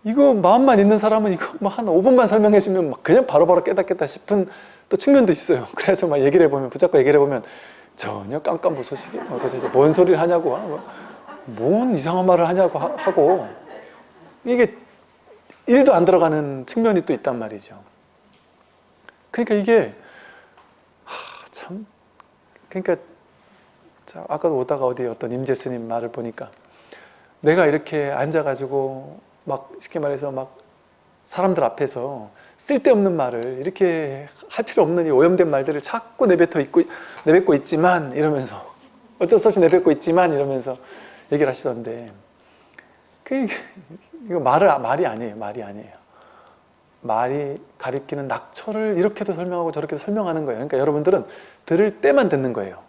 이거 마음만 있는 사람은 이거 뭐한 5분만 설명해 주면 그냥 바로 바로 깨닫겠다 싶은 또 측면도 있어요. 그래서 막 얘기를 해보면 붙잡고 얘기를 해보면 전혀 깜깜무소식이 뭐 도대체 뭔 소리를 하냐고 뭐, 뭔 이상한 말을 하냐고 하고. 이게 일도 안 들어가는 측면이 또 있단 말이죠 그러니까 이게 하, 참 그러니까 자, 아까도 오다가 어디 어떤 임재 스님 말을 보니까 내가 이렇게 앉아가지고 막 쉽게 말해서 막 사람들 앞에서 쓸데없는 말을 이렇게 할 필요 없는 이 오염된 말들을 자꾸 내뱉어 있고 내뱉고 있지만 이러면서 어쩔 수 없이 내뱉고 있지만 이러면서 얘기를 하시던데 그 이거 말을 말이 아니에요 말이 아니에요 말이 가리키는 낙처를 이렇게도 설명하고 저렇게도 설명하는 거예요. 그러니까 여러분들은 들을 때만 듣는 거예요.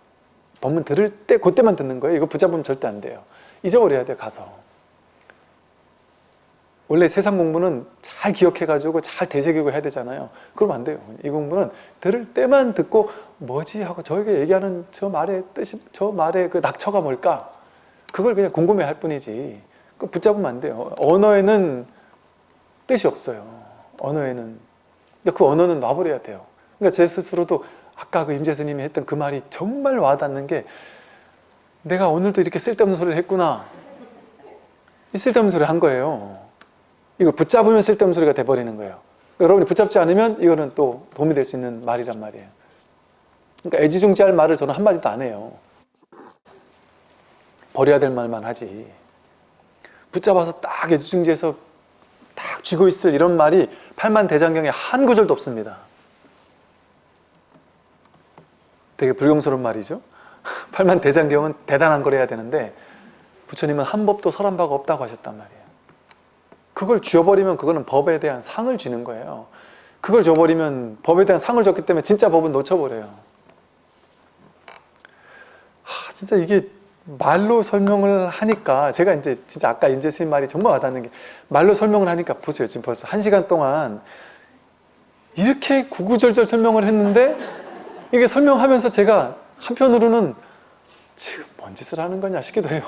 법문 들을 때 그때만 듣는 거예요. 이거 붙잡으면 절대 안 돼요. 잊어버려야 돼요. 가서. 원래 세상 공부는 잘 기억해가지고 잘 되새기고 해야 되잖아요. 그러면 안 돼요. 이 공부는 들을 때만 듣고 뭐지 하고 저에게 얘기하는 저 말의 뜻이 저 말의 그 낙처가 뭘까? 그걸 그냥 궁금해 할 뿐이지. 그 붙잡으면 안 돼요. 언어에는 뜻이 없어요. 언어에는. 그 언어는 놔버려야 돼요. 그러니까 제 스스로도 아까 그 임재 스님이 했던 그 말이 정말 와닿는 게 내가 오늘도 이렇게 쓸데없는 소리를 했구나. 이 쓸데없는 소리 한 거예요. 이걸 붙잡으면 쓸데없는 소리가 돼버리는 거예요. 여러분이 붙잡지 않으면 이거는 또 도움이 될 수 있는 말이란 말이에요. 그러니까 애지중지할 말을 저는 한마디도 안 해요. 버려야 될 말만 하지. 붙잡아서 딱 애지중지해서 딱 쥐고 있을 이런 말이 팔만 대장경에 한 구절도 없습니다. 되게 불경스러운 말이죠. 팔만 대장경은 대단한 걸 해야 되는데 부처님은 한 법도 설한 바가 없다고 하셨단 말이에요. 그걸 쥐어버리면 그거는 법에 대한 상을 쥐는 거예요. 그걸 줘버리면 법에 대한 상을 줬기 때문에 진짜 법은 놓쳐버려요. 하, 진짜 이게 말로 설명을 하니까 제가 이제 진짜 아까 인재 스님 말이 정말 와닿는 게 말로 설명을 하니까 보세요. 지금 벌써 한 시간 동안 이렇게 구구절절 설명을 했는데 이게 설명하면서 제가 한편으로는 지금 뭔 짓을 하는 거냐 싶기도 해요.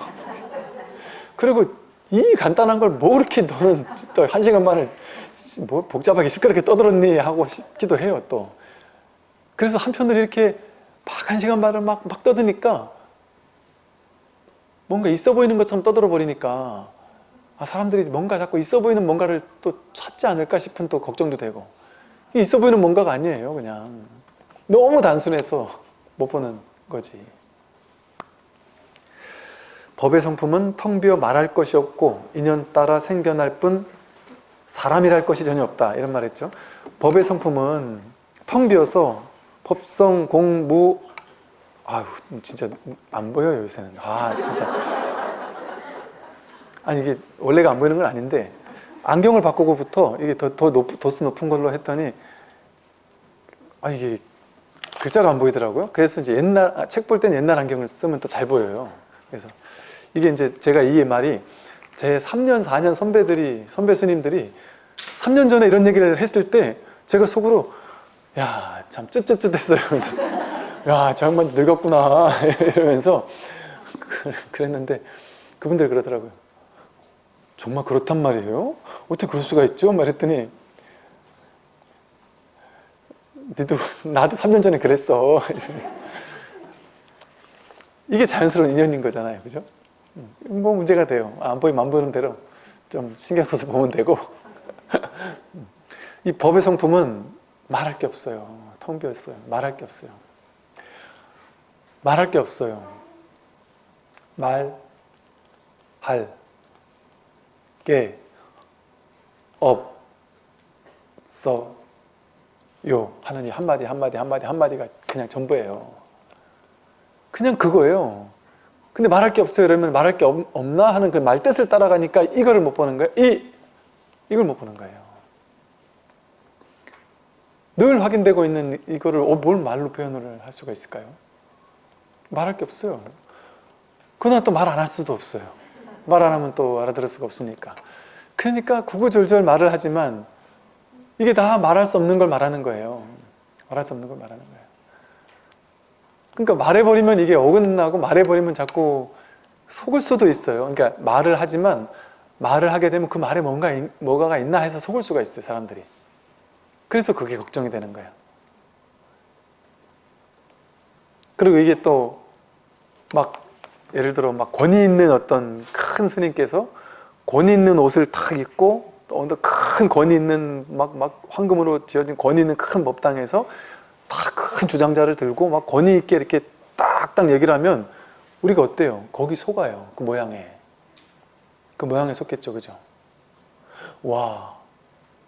그리고 이 간단한 걸뭐 이렇게 너는 또 한 시간 만을 뭐 복잡하게 시끄럽게 떠들었니 하고 싶기도 해요 또. 그래서 한편으로 이렇게 막 한 시간 반을 막, 막 떠드니까 뭔가 있어 보이는 것처럼 떠들어 버리니까 아, 사람들이 뭔가 자꾸 있어 보이는 뭔가를 또 찾지 않을까 싶은 또 걱정도 되고. 있어 보이는 뭔가가 아니에요 그냥. 너무 단순해서 못 보는 거지. 법의 성품은 텅 비어 말할 것이 없고 인연 따라 생겨날 뿐 사람이랄 것이 전혀 없다. 이런 말 했죠? 법의 성품은 텅 비어서 법성 공무 아유 진짜 안 보여요 요새는. 아 진짜. 아니 이게 원래가 안 보이는 건 아닌데 안경을 바꾸고부터 이게 더, 더 높, 도수 높은 걸로 했더니 아 이게 글자가 안 보이더라고요. 그래서 이제 옛날 책볼 땐 옛날 안경을 쓰면 또 잘 보여요. 그래서 이게 이제 제가 이 말이 제 3년 4년 선배들이 선배 스님들이 3년 전에 이런 얘기를 했을 때 제가 속으로 야 참 쯧쯧쯧 했어요 야 저 양반 늙었구나. 이러면서 그랬는데 그분들 그러더라고요 정말 그렇단 말이에요? 어떻게 그럴 수가 있죠? 말했더니 니도 나도 3년 전에 그랬어. 이게 자연스러운 인연인 거잖아요. 그죠? 뭐 문제가 돼요. 안 보이면 안 보이는 대로 좀 신경 써서 보면 되고. 이 법의 성품은 말할 게 없어요. 텅 비었어요. 말할 게 없어요 말할 게 없어요. 말, 할, 게, 업, 써, 요. 하는 이 한마디 한마디 한마디 한마디가 그냥 전부예요. 그냥 그거예요. 근데 말할 게 없어요. 그러면 말할 게 없, 없나 하는 그 말뜻을 따라가니까 이거를 못 보는 거예요. 이 이걸 못 보는 거예요. 늘 확인되고 있는 이거를 어, 뭘 말로 표현을 할 수가 있을까요? 말할 게 없어요. 그러나 또 말 안 할 수도 없어요. 말 안 하면 또 알아들을 수가 없으니까. 그러니까 구구절절 말을 하지만 이게 다 말할 수 없는 걸 말하는 거예요. 말할 수 없는 걸 말하는 거예요. 그러니까 말해버리면 이게 어긋나고 말해버리면 자꾸 속을 수도 있어요. 그러니까 말을 하지만 말을 하게 되면 그 말에 뭔가 뭐가가 있나 해서 속을 수가 있어요 사람들이. 그래서 그게 걱정이 되는 거예요. 그리고 이게 또 막 예를 들어 막 권위 있는 어떤 큰 스님께서 권위 있는 옷을 탁 입고 또큰 권위 있는 막, 막 황금으로 지어진 권위 있는 큰 법당에서 다큰 주장자를 들고 막 권위 있게 이렇게 딱딱 얘기를 하면 우리가 어때요? 거기 속아요 그 모양에 그 모양에 속겠죠 그죠? 와,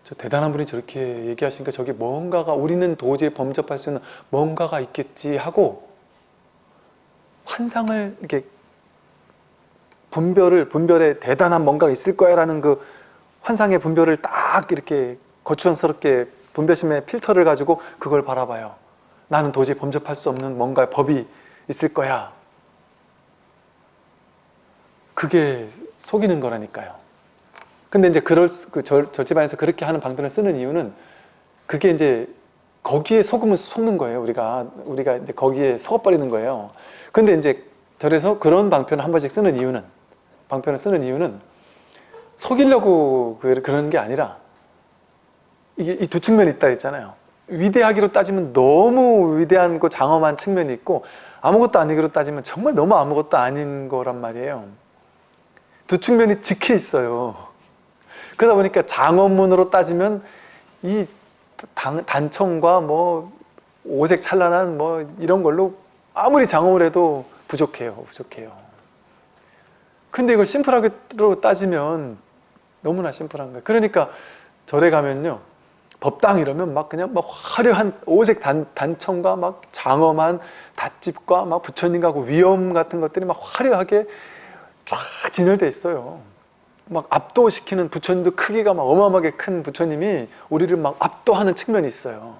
저 대단한 분이 저렇게 얘기하시니까 저게 뭔가가 우리는 도저히 범접할 수 있는 뭔가가 있겠지 하고 환상을 이렇게 분별을 분별에 대단한 뭔가가 있을 거야 라는 그 환상의 분별을 딱 이렇게 거추장스럽게 분별심의 필터를 가지고 그걸 바라봐요. 나는 도저히 범접할 수 없는 뭔가 법이 있을 거야. 그게 속이는 거라니까요. 근데 이제 그럴 그 저, 저 집안에서 그렇게 하는 방편을 쓰는 이유는 그게 이제 거기에 속으면 속는 거예요 우리가 우리가 이제 거기에 속아버리는 거예요 근데 이제 절에서 그런 방편을 한 번씩 쓰는 이유는 방편을 쓰는 이유는 속이려고 그- 그러는 게 아니라 이게 이 두 측면이 있다 했잖아요 위대하기로 따지면 너무 위대한 거 장엄한 측면이 있고 아무것도 아니기로 따지면 정말 너무 아무것도 아닌 거란 말이에요. 두 측면이 지켜 있어요. 그러다 보니까 장엄문으로 따지면 이 단, 단청과 뭐 오색 찬란한 뭐 이런 걸로 아무리 장엄을 해도 부족해요. 부족해요. 근데 이걸 심플하게로 따지면 너무나 심플한 거예요. 그러니까 절에 가면요. 법당 이러면 막 그냥 막 화려한 오색 단, 단청과 막 장엄한 닷집과 막 부처님과 그 위엄 같은 것들이 막 화려하게 쫙 진열돼 있어요. 막 압도시키는 부처님도 크기가 막 어마어마하게 큰 부처님이 우리를 막 압도하는 측면이 있어요.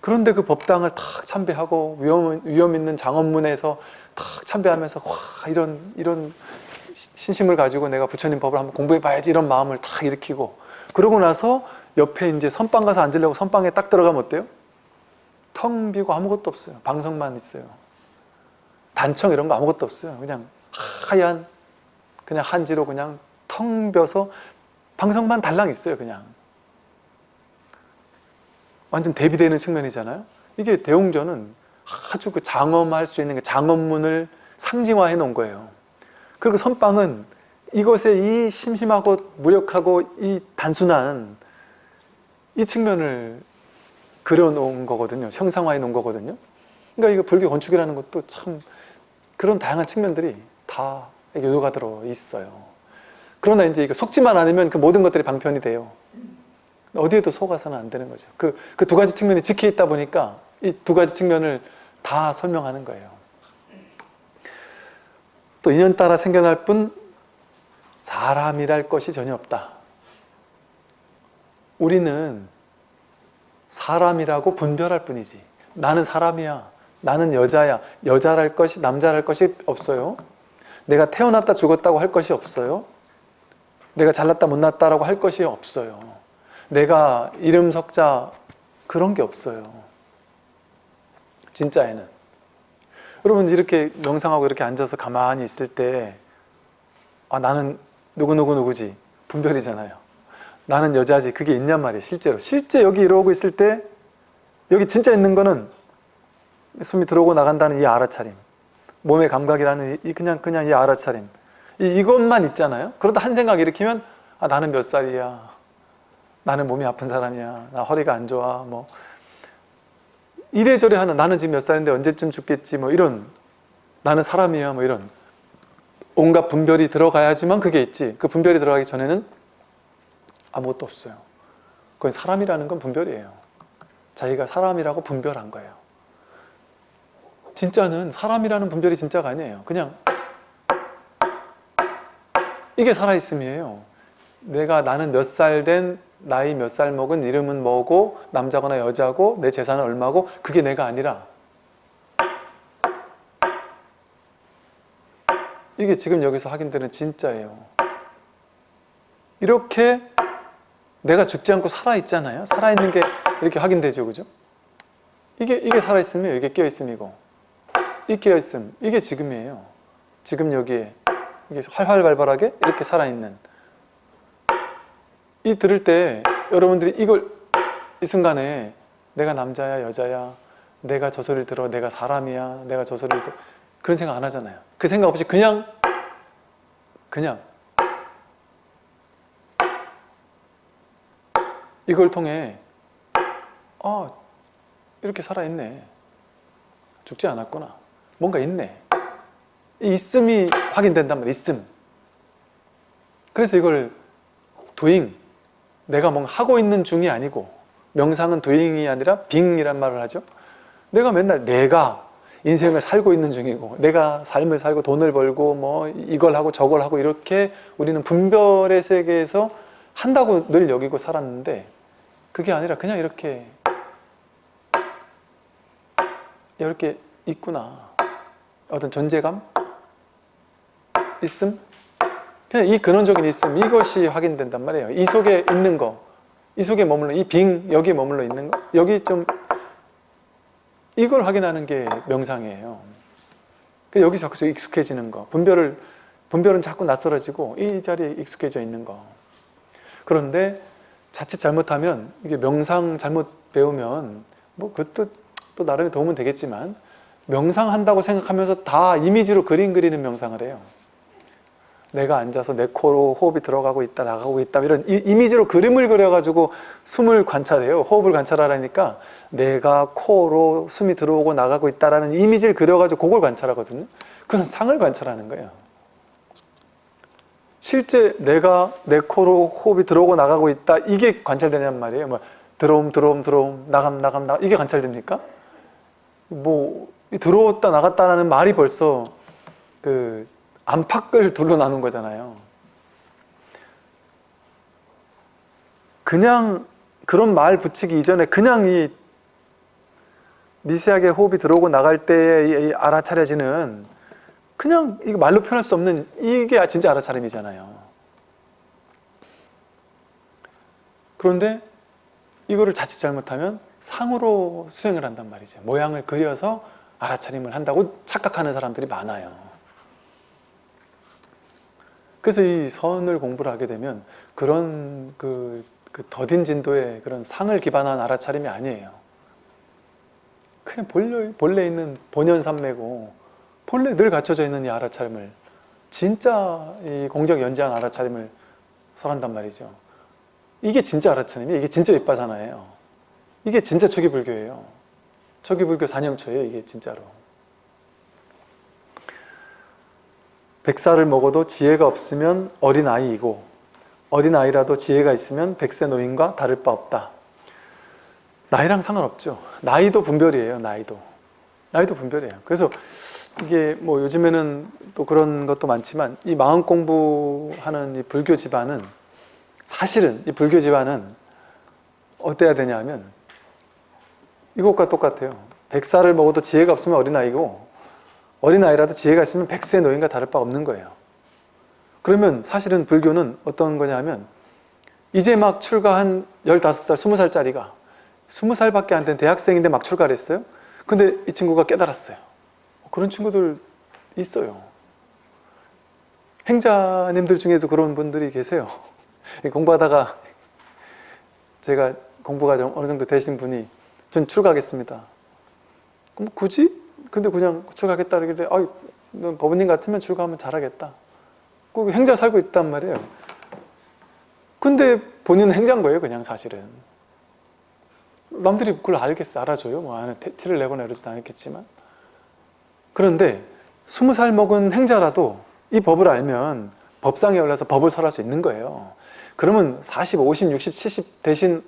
그런데 그 법당을 탁 참배하고 위험, 위험 있는 장엄문에서 탁 참배하면서 와 이런 이런 신심을 가지고 내가 부처님 법을 한번 공부해 봐야지 이런 마음을 탁 일으키고 그러고 나서 옆에 이제 선방 가서 앉으려고 선방에 딱 들어가면 어때요? 텅 비고 아무것도 없어요. 방석만 있어요. 단청 이런 거 아무것도 없어요. 그냥 하얀 그냥 한지로 그냥 텅 벼서 방석만 달랑 있어요. 그냥 완전 대비되는 측면이잖아요. 이게 대웅전은 아주 그 장엄할 수 있는 그 장엄문을 상징화해 놓은 거예요. 그리고 선방은 이것에 이 심심하고 무력하고 이 단순한 이 측면을 그려놓은 거거든요. 형상화해 놓은 거거든요. 그러니까 이거 불교 건축이라는 것도 참 그런 다양한 측면들이 다 요소가 들어 있어요. 그러나 이제 이거 속지만 않으면 그 모든 것들이 방편이 돼요. 어디에도 속아서는 안 되는 거죠. 그 그 두 가지 측면이 지켜 있다 보니까 이 두 가지 측면을 다 설명하는 거예요. 또 인연 따라 생겨날 뿐 사람이랄 것이 전혀 없다. 우리는 사람이라고 분별할 뿐이지 나는 사람이야 나는 여자야 여자랄 것이 남자랄 것이 없어요 내가 태어났다 죽었다고 할 것이 없어요 내가 잘났다 못났다라고 할 것이 없어요. 내가 이름 석자 그런 게 없어요. 진짜에는. 여러분 이렇게 명상하고 이렇게 앉아서 가만히 있을 때 아, 나는 누구누구 누구지? 분별이잖아요. 나는 여자지 그게 있냔 말이에요 실제로. 실제 여기 이러고 있을 때 여기 진짜 있는 거는 숨이 들어오고 나간다는 이 알아차림. 몸의 감각이라는 이 그냥 그냥 이 알아차림 이, 이것만 있잖아요. 그러다 한 생각 일으키면 아 나는 몇 살이야? 나는 몸이 아픈 사람이야. 나 허리가 안 좋아. 뭐. 이래저래 하는 나는 지금 몇 살인데 언제쯤 죽겠지? 뭐 이런. 나는 사람이야. 뭐 이런. 온갖 분별이 들어가야지만 그게 있지. 그 분별이 들어가기 전에는 아무것도 없어요. 그건 사람이라는 건 분별이에요. 자기가 사람이라고 분별한 거예요. 진짜는 사람이라는 분별이 진짜가 아니에요. 그냥 이게 살아있음이에요. 내가 나는 몇 살 된 나이 몇 살 먹은 이름은 뭐고 남자거나 여자고 내 재산은 얼마고 그게 내가 아니라 이게 지금 여기서 확인되는 진짜예요. 이렇게 내가 죽지 않고 살아있잖아요. 살아있는 게 이렇게 확인되죠. 그죠? 이게, 이게 살아있으면 이게 깨어있음이고 이 깨어있음, 이게 지금이에요. 지금 여기에 이게 활활발발하게 이렇게 살아있는. 이 들을 때 여러분들이 이걸 이 순간에 내가 남자야 여자야 내가 저 소리를 들어 내가 사람이야 내가 저 소리를 들어 그런 생각 안 하잖아요. 그 생각 없이 그냥 그냥. 이걸 통해 아 이렇게 살아있네. 죽지 않았구나. 뭔가 있네 있음이 확인된단 말이야 있음. 그래서 이걸 doing 내가 뭔가 하고 있는 중이 아니고 명상은 doing이 아니라 being이란 말을 하죠. 내가 맨날 내가 인생을 살고 있는 중이고 내가 삶을 살고 돈을 벌고 뭐 이걸 하고 저걸 하고 이렇게 우리는 분별의 세계에서 한다고 늘 여기고 살았는데 그게 아니라 그냥 이렇게 이렇게 있구나. 어떤 존재감? 있음? 그냥 이 근원적인 있음 이것이 확인된단 말이에요 이 속에 있는 거이 속에 머물러 이 빙 여기에 머물러 있는 거 여기 좀 이걸 확인하는 게 명상이에요 그 여기 자꾸 익숙해지는 거 분별을 분별은 자꾸 낯설어지고 이 자리에 익숙해져 있는 거 그런데 자칫 잘못하면 이게 명상 잘못 배우면 뭐 그것도 또 나름의 도움은 되겠지만 명상한다고 생각하면서 다 이미지로 그림 그리는 명상을 해요. 내가 앉아서 내 코로 호흡이 들어가고 있다 나가고 있다 이런 이, 이미지로 그림을 그려가지고 숨을 관찰해요. 호흡을 관찰하라니까 내가 코로 숨이 들어오고 나가고 있다라는 이미지를 그려가지고 그걸 관찰하거든요. 그건 상을 관찰하는 거예요. 실제 내가 내 코로 호흡이 들어오고 나가고 있다 이게 관찰되냔 말이에요. 뭐 들어옴 들어옴 들어옴 나감 나감 나감 이게 관찰됩니까? 뭐 들어왔다 나갔다라는 말이 벌써 그 안팎을 둘러 나눈 거잖아요. 그냥 그런 말 붙이기 이전에 그냥 이 미세하게 호흡이 들어오고 나갈 때에 이 알아차려지는 그냥 이거 말로 표현할 수 없는 이게 진짜 알아차림이잖아요. 그런데 이거를 자칫 잘못하면 상으로 수행을 한단 말이죠. 모양을 그려서 알아차림을 한다고 착각하는 사람들이 많아요. 그래서 이 선을 공부를 하게 되면 그런 그, 그 더딘 진도의 그런 상을 기반한 알아차림이 아니에요. 그냥 본래, 본래 있는 본연 산매고 본래 늘 갖춰져 있는 이 알아차림을 진짜 이 공적 연지한 알아차림을 설한단 말이죠. 이게 진짜 알아차림이에요. 이게 진짜 윗바사나예요. 이게 진짜 초기불교예요. 초기불교 사념초예요. 이게 진짜로. 백살을 먹어도 지혜가 없으면 어린아이이고 어린아이라도 지혜가 있으면 백세 노인과 다를 바 없다. 나이랑 상관없죠. 나이도 분별이에요. 나이도. 나이도 분별이에요. 그래서 이게 뭐 요즘에는 또 그런 것도 많지만 이 마음 공부하는 이 불교 집안은 사실은 이 불교 집안은 어때야 되냐면 이것과 똑같아요. 백살을 먹어도 지혜가 없으면 어린아이고 어린아이라도 지혜가 있으면 백세 노인과 다를 바 없는 거예요. 그러면 사실은 불교는 어떤 거냐면 이제 막 출가한 15살, 20살짜리가 20살밖에 안 된 대학생인데 막 출가를 했어요. 근데 이 친구가 깨달았어요. 그런 친구들 있어요. 행자님들 중에도 그런 분들이 계세요. 공부하다가 제가 공부가 좀 어느 정도 되신 분이 전 출가하겠습니다. 그럼 굳이? 근데 그냥 출가하겠다 그러길래 아, 법원님 같으면 출가하면 잘하겠다. 그 행자 살고 있단 말이에요. 근데 본인은 행자인 거예요, 그냥 사실은. 남들이 그걸 알겠어, 알아줘요. 뭐 안에 티를 내거나 이러지도 않겠지만. 그런데 스무 살 먹은 행자라도 이 법을 알면 법상에 올라서 법을 설할 수 있는 거예요. 그러면 40, 50, 60, 70 대신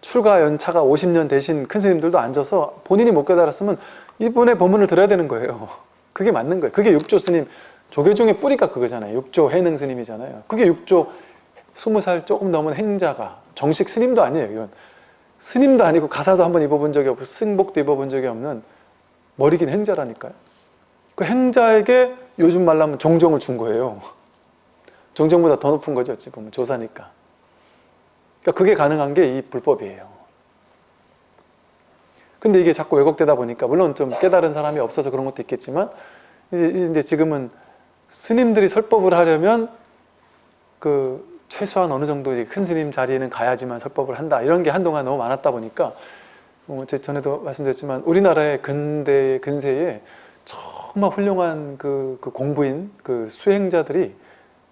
출가 연차가 50년 대신 큰 스님들도 앉아서 본인이 못 깨달았으면 이분의 법문을 들어야 되는 거예요. 그게 맞는 거예요. 그게 육조 스님, 조계종의 뿌리가 그거잖아요. 육조 해능 스님이잖아요. 그게 육조 20살 조금 넘은 행자가 정식 스님도 아니에요. 이건 스님도 아니고 가사도 한번 입어본 적이 없고 승복도 입어본 적이 없는 머리 긴 행자라니까요. 그 행자에게 요즘 말로 하면 종정을 준 거예요. 종정보다 더 높은 거죠. 보면 조사니까. 그러니까 그게 가능한 게 이 불법이에요. 근데 이게 자꾸 왜곡되다 보니까 물론 좀 깨달은 사람이 없어서 그런 것도 있겠지만 이제, 이제 지금은 스님들이 설법을 하려면 그 최소한 어느 정도 큰 스님 자리에는 가야지만 설법을 한다. 이런 게 한동안 너무 많았다 보니까 뭐 전에도 말씀드렸지만 우리나라의 근대 근세에 정말 훌륭한 그, 그 공부인 그 수행자들이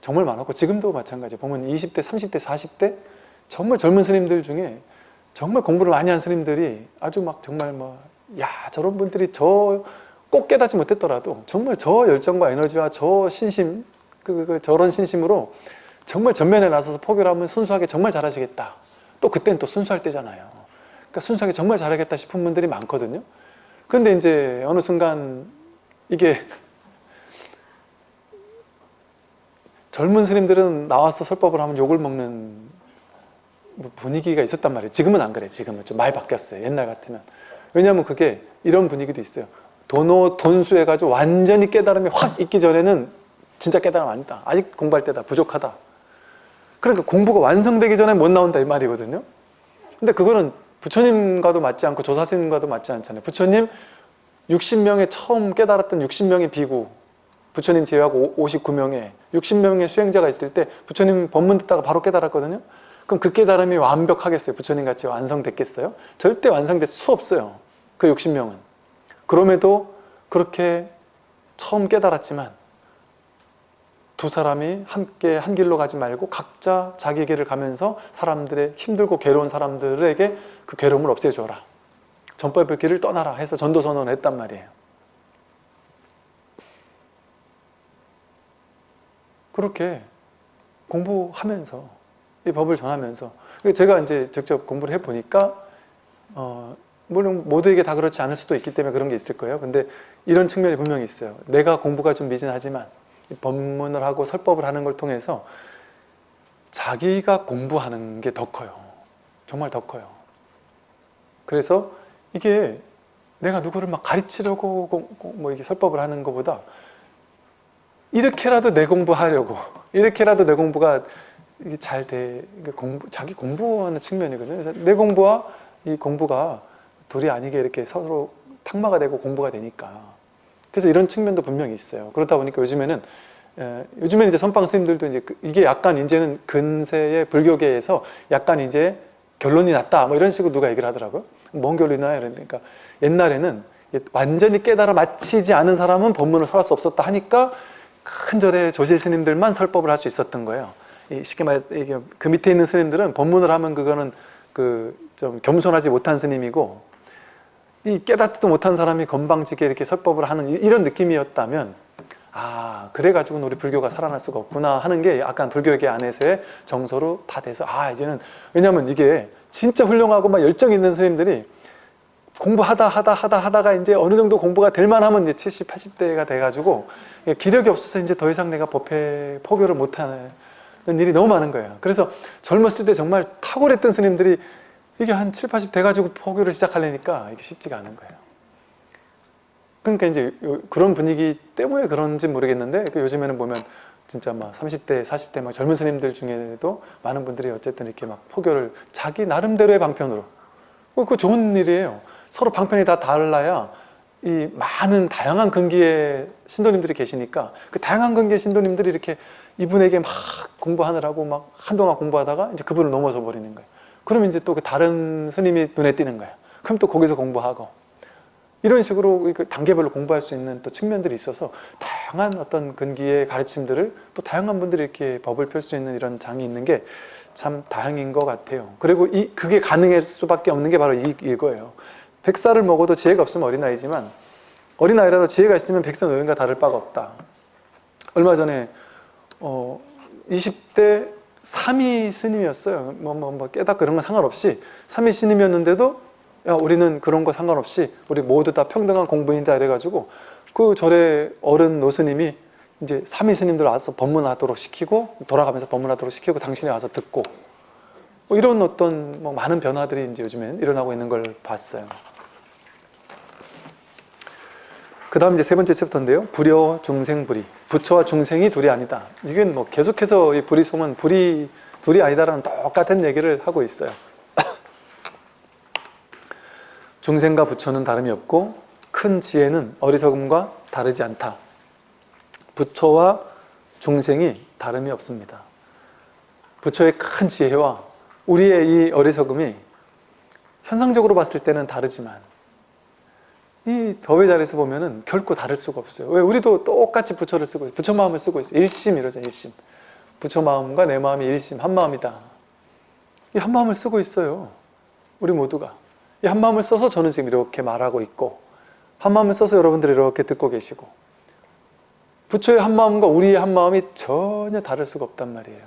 정말 많았고 지금도 마찬가지 보면 20대 30대 40대 정말 젊은 스님들 중에 정말 공부를 많이 한 스님들이 아주 막 정말 뭐 야 저런 분들이 저 꼭 깨닫지 못했더라도 정말 저 열정과 에너지와 저 신심 그, 그 저런 신심으로 정말 전면에 나서서 포교하면 순수하게 정말 잘하시겠다. 또 그때는 또 순수할 때잖아요. 그러니까 순수하게 정말 잘하겠다 싶은 분들이 많거든요. 근데 이제 어느 순간 이게 젊은 스님들은 나와서 설법을 하면 욕을 먹는 뭐 분위기가 있었단 말이에요. 지금은 안 그래. 지금은 좀 많이 바뀌었어요. 옛날 같으면. 왜냐하면 그게 이런 분위기도 있어요. 돈오 돈수 해가지고 완전히 깨달음이 확 있기 전에는 진짜 깨달음 아니다. 아직 공부할 때다. 부족하다. 그러니까 공부가 완성되기 전에 못 나온다 이 말이거든요. 근데 그거는 부처님과도 맞지 않고 조사스님과도 맞지 않잖아요. 부처님 60명의 처음 깨달았던 60명의 비구 부처님 제외하고 59명의 60명의 수행자가 있을 때 부처님 법문 듣다가 바로 깨달았거든요 그럼 그 깨달음이 완벽하겠어요? 부처님 같이 완성됐겠어요? 절대 완성될 수 없어요. 그 60명은. 그럼에도 그렇게 처음 깨달았지만 두 사람이 함께 한 길로 가지 말고 각자 자기 길을 가면서 사람들의 힘들고 괴로운 사람들에게 그 괴로움을 없애줘라. 전법의 길을 떠나라 해서 전도선언을 했단 말이에요. 그렇게 공부하면서 이 법을 전하면서 제가 이제 직접 공부를 해보니까 어, 물론 모두에게 다 그렇지 않을 수도 있기 때문에 그런 게 있을 거예요. 근데 이런 측면이 분명히 있어요. 내가 공부가 좀 미진하지만 법문을 하고 설법을 하는 걸 통해서 자기가 공부하는 게 더 커요. 정말 더 커요. 그래서 이게 내가 누구를 막 가르치려고 뭐 이렇게 설법을 하는 것보다 이렇게라도 내 공부하려고 이렇게라도 내 공부가 이게 잘 돼. 공부, 자기 공부하는 측면이거든요. 내 공부와 이 공부가 둘이 아니게 이렇게 서로 탁마가 되고 공부가 되니까. 그래서 이런 측면도 분명히 있어요. 그러다 보니까 요즘에는 에, 요즘에는 이제 선방 스님들도 이제 그, 이게 약간 이제는 근세의 불교계에서 약간 이제 결론이 났다 뭐 이런 식으로 누가 얘기를 하더라고요. 뭔 결론이나 이러니까 옛날에는 완전히 깨달아 마치지 않은 사람은 법문을 설할 수 없었다 하니까 큰 절에 조실 스님들만 설법을 할 수 있었던 거예요. 쉽게 말해 그 밑에 있는 스님들은 법문을 하면 그거는 그 좀 겸손하지 못한 스님이고 이 깨닫지도 못한 사람이 건방지게 이렇게 설법을 하는 이런 느낌이었다면 아 그래가지고는 우리 불교가 살아날 수가 없구나 하는 게 약간 불교계 안에서의 정서로 다 돼서 아 이제는 왜냐면 이게 진짜 훌륭하고 막 열정 있는 스님들이 공부하다 하다 하다 하다가 이제 어느 정도 공부가 될 만하면 이제 70, 80대가 돼가지고 기력이 없어서 이제 더 이상 내가 법회 포교를 못하는 일이 너무 많은 거예요. 그래서 젊었을 때 정말 탁월했던 스님들이 이게 한 7, 80 돼가지고 포교를 시작하려니까 이게 쉽지가 않은 거예요. 그러니까 이제 그런 분위기 때문에 그런지 모르겠는데 그 요즘에는 보면 진짜 막 30대, 40대 막 젊은 스님들 중에도 많은 분들이 어쨌든 이렇게 막 포교를 자기 나름대로의 방편으로 그거 좋은 일이에요. 서로 방편이 다 달라야 이 많은 다양한 근기의 신도님들이 계시니까 그 다양한 근기의 신도님들이 이렇게 이분에게 막 공부하느라고 막 한동안 공부하다가 이제 그분을 넘어서 버리는 거예요. 그러면 이제 또그 다른 스님이 눈에 띄는 거예요. 그럼 또 거기서 공부하고 이런 식으로 그 단계별로 공부할 수 있는 또 측면들이 있어서 다양한 어떤 근기의 가르침들을 또 다양한 분들이 이렇게 법을 펼 수 있는 이런 장이 있는 게 참 다행인 것 같아요. 그리고 이 그게 가능할 수밖에 없는 게 바로 이, 이거예요. 백살을 먹어도 지혜가 없으면 어린아이지만 어린아이라도 지혜가 있으면 백세 노인과 다를 바가 없다. 얼마 전에 어, 20대 3위 스님이었어요. 뭐, 뭐, 뭐 깨닫고 이런 건 상관없이 3위 스님이었는데도 야 우리는 그런 거 상관없이 우리 모두 다 평등한 공부인다 이래가지고 그 절의 어른 노스님이 이제 3위 스님들 와서 법문하도록 시키고 돌아가면서 법문하도록 시키고 당신이 와서 듣고 뭐 이런 어떤 뭐 많은 변화들이 이제 요즘엔 일어나고 있는 걸 봤어요. 그 다음 이제 세 번째 챕터인데요. 불여 중생 불이. 부처와 중생이 둘이 아니다. 이건 뭐 계속해서 이 불이송은 불이 둘이 아니다라는 똑같은 얘기를 하고 있어요. 중생과 부처는 다름이 없고 큰 지혜는 어리석음과 다르지 않다. 부처와 중생이 다름이 없습니다. 부처의 큰 지혜와 우리의 이 어리석음이 현상적으로 봤을 때는 다르지만 이 법의 자리에서 보면은 결코 다를 수가 없어요. 왜? 우리도 똑같이 부처를 쓰고. 부처 마음을 쓰고 있어요. 일심 이러죠. 일심. 부처 마음과 내 마음이 일심, 한 마음이다. 이 한 마음을 쓰고 있어요. 우리 모두가. 이 한 마음을 써서 저는 지금 이렇게 말하고 있고 한 마음을 써서 여러분들이 이렇게 듣고 계시고 부처의 한 마음과 우리의 한 마음이 전혀 다를 수가 없단 말이에요.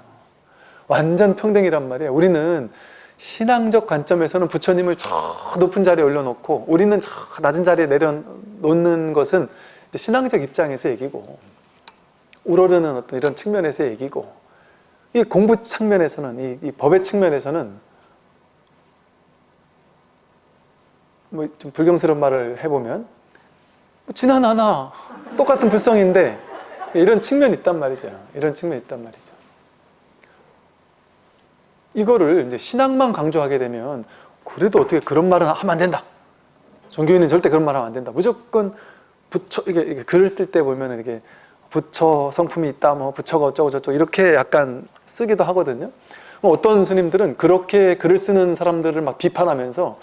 완전 평등이란 말이에요. 우리는 신앙적 관점에서는 부처님을 저 높은 자리에 올려놓고 우리는 저 낮은 자리에 내려놓는 것은 신앙적 입장에서 얘기고 우러르는 어떤 이런 측면에서 얘기고 이 공부 측면에서는 이, 이 법의 측면에서는 뭐 좀 불경스러운 말을 해보면 뭐 지나나나 똑같은 불성인데 이런 측면이 있단 말이죠. 이런 측면이 있단 말이죠 이거를 이제 신앙만 강조하게 되면 그래도 어떻게 그런 말은 하면 안 된다. 종교인은 절대 그런 말 하면 안 된다. 무조건 부처 이게, 이게 글을 쓸 때 보면 이게 부처 성품이 있다, 뭐 부처가 어쩌고 저쩌고 이렇게 약간 쓰기도 하거든요. 뭐 어떤 스님들은 그렇게 글을 쓰는 사람들을 막 비판하면서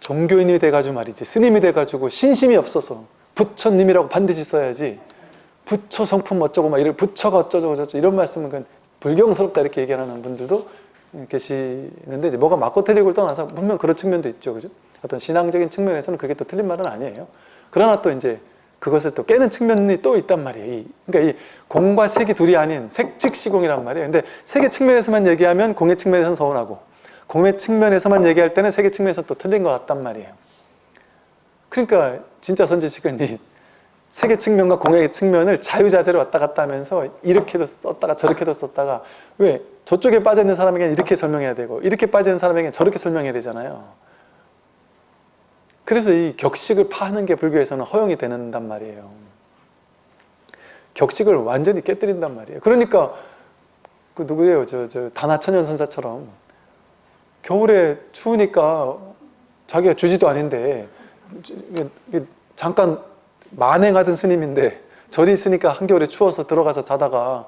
종교인이 돼가지고 말이지 스님이 돼가지고 신심이 없어서 부처님이라고 반드시 써야지 부처 성품 어쩌고 막 이런 부처가 어쩌고 저쩌고 이런 말씀은 불경스럽다 이렇게 얘기하는 분들도 계시는데 이제 뭐가 맞고 틀리고를 떠나서 분명 그런 측면도 있죠, 그죠? 어떤 신앙적인 측면에서는 그게 또 틀린 말은 아니에요. 그러나 또 이제 그것을 또 깨는 측면이 또 있단 말이에요. 이, 그러니까 이 공과 색이 둘이 아닌 색즉시공이란 말이에요. 근데 색의 측면에서만 얘기하면 공의 측면에서는 서운하고 공의 측면에서만 얘기할 때는 색의 측면에서 또 틀린 것 같단 말이에요. 그러니까 진짜 선지식은 이 색의 측면과 공의 측면을 자유자재로 왔다 갔다 하면서 이렇게도 썼다가 저렇게도 썼다가 왜 저쪽에 빠져있는 사람에게는 이렇게 설명해야 되고 이렇게 빠져있는 사람에게는 저렇게 설명해야 되잖아요. 그래서 이 격식을 파하는 게 불교에서는 허용이 되는단 말이에요. 격식을 완전히 깨뜨린단 말이에요. 그러니까 그 누구예요? 저, 저 다나천연 선사처럼 겨울에 추우니까 자기가 주지도 아닌데 잠깐 만행하던 스님인데 절이 있으니까 한겨울에 추워서 들어가서 자다가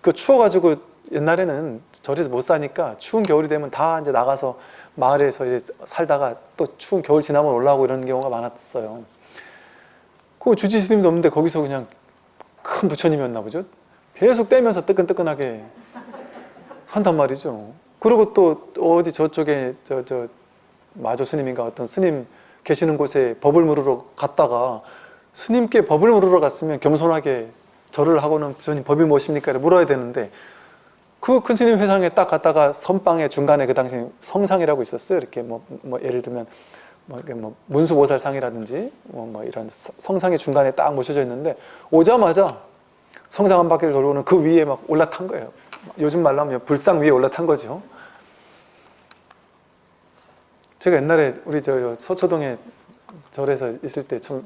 그 추워가지고 옛날에는 절에서 못 사니까 추운 겨울이 되면 다 이제 나가서 마을에서 살다가 또 추운 겨울 지나면 올라오고 이런 경우가 많았어요. 그 주지 스님도 없는데 거기서 그냥 큰 부처님이었나 보죠. 계속 떼면서 뜨끈뜨끈하게 한단 말이죠. 그리고 또 어디 저쪽에 저 저 마조 스님인가 어떤 스님 계시는 곳에 법을 물으러 갔다가 스님께 법을 물으러 갔으면 겸손하게 절을 하고는 부처님 법이 무엇입니까? 물어야 되는데 그 큰 스님 회상에 딱 갔다가 선방에 중간에 그 당시 성상이라고 있었어요. 이렇게 뭐, 뭐 예를 들면 뭐, 뭐 문수보살상이라든지 뭐, 뭐 이런 성상의 중간에 딱 모셔져 있는데 오자마자 성상 한 바퀴를 돌고는 그 위에 막 올라탄 거예요. 요즘 말로 하면 불상 위에 올라탄 거죠. 제가 옛날에 우리 저 서초동에 절에서 있을 때 참,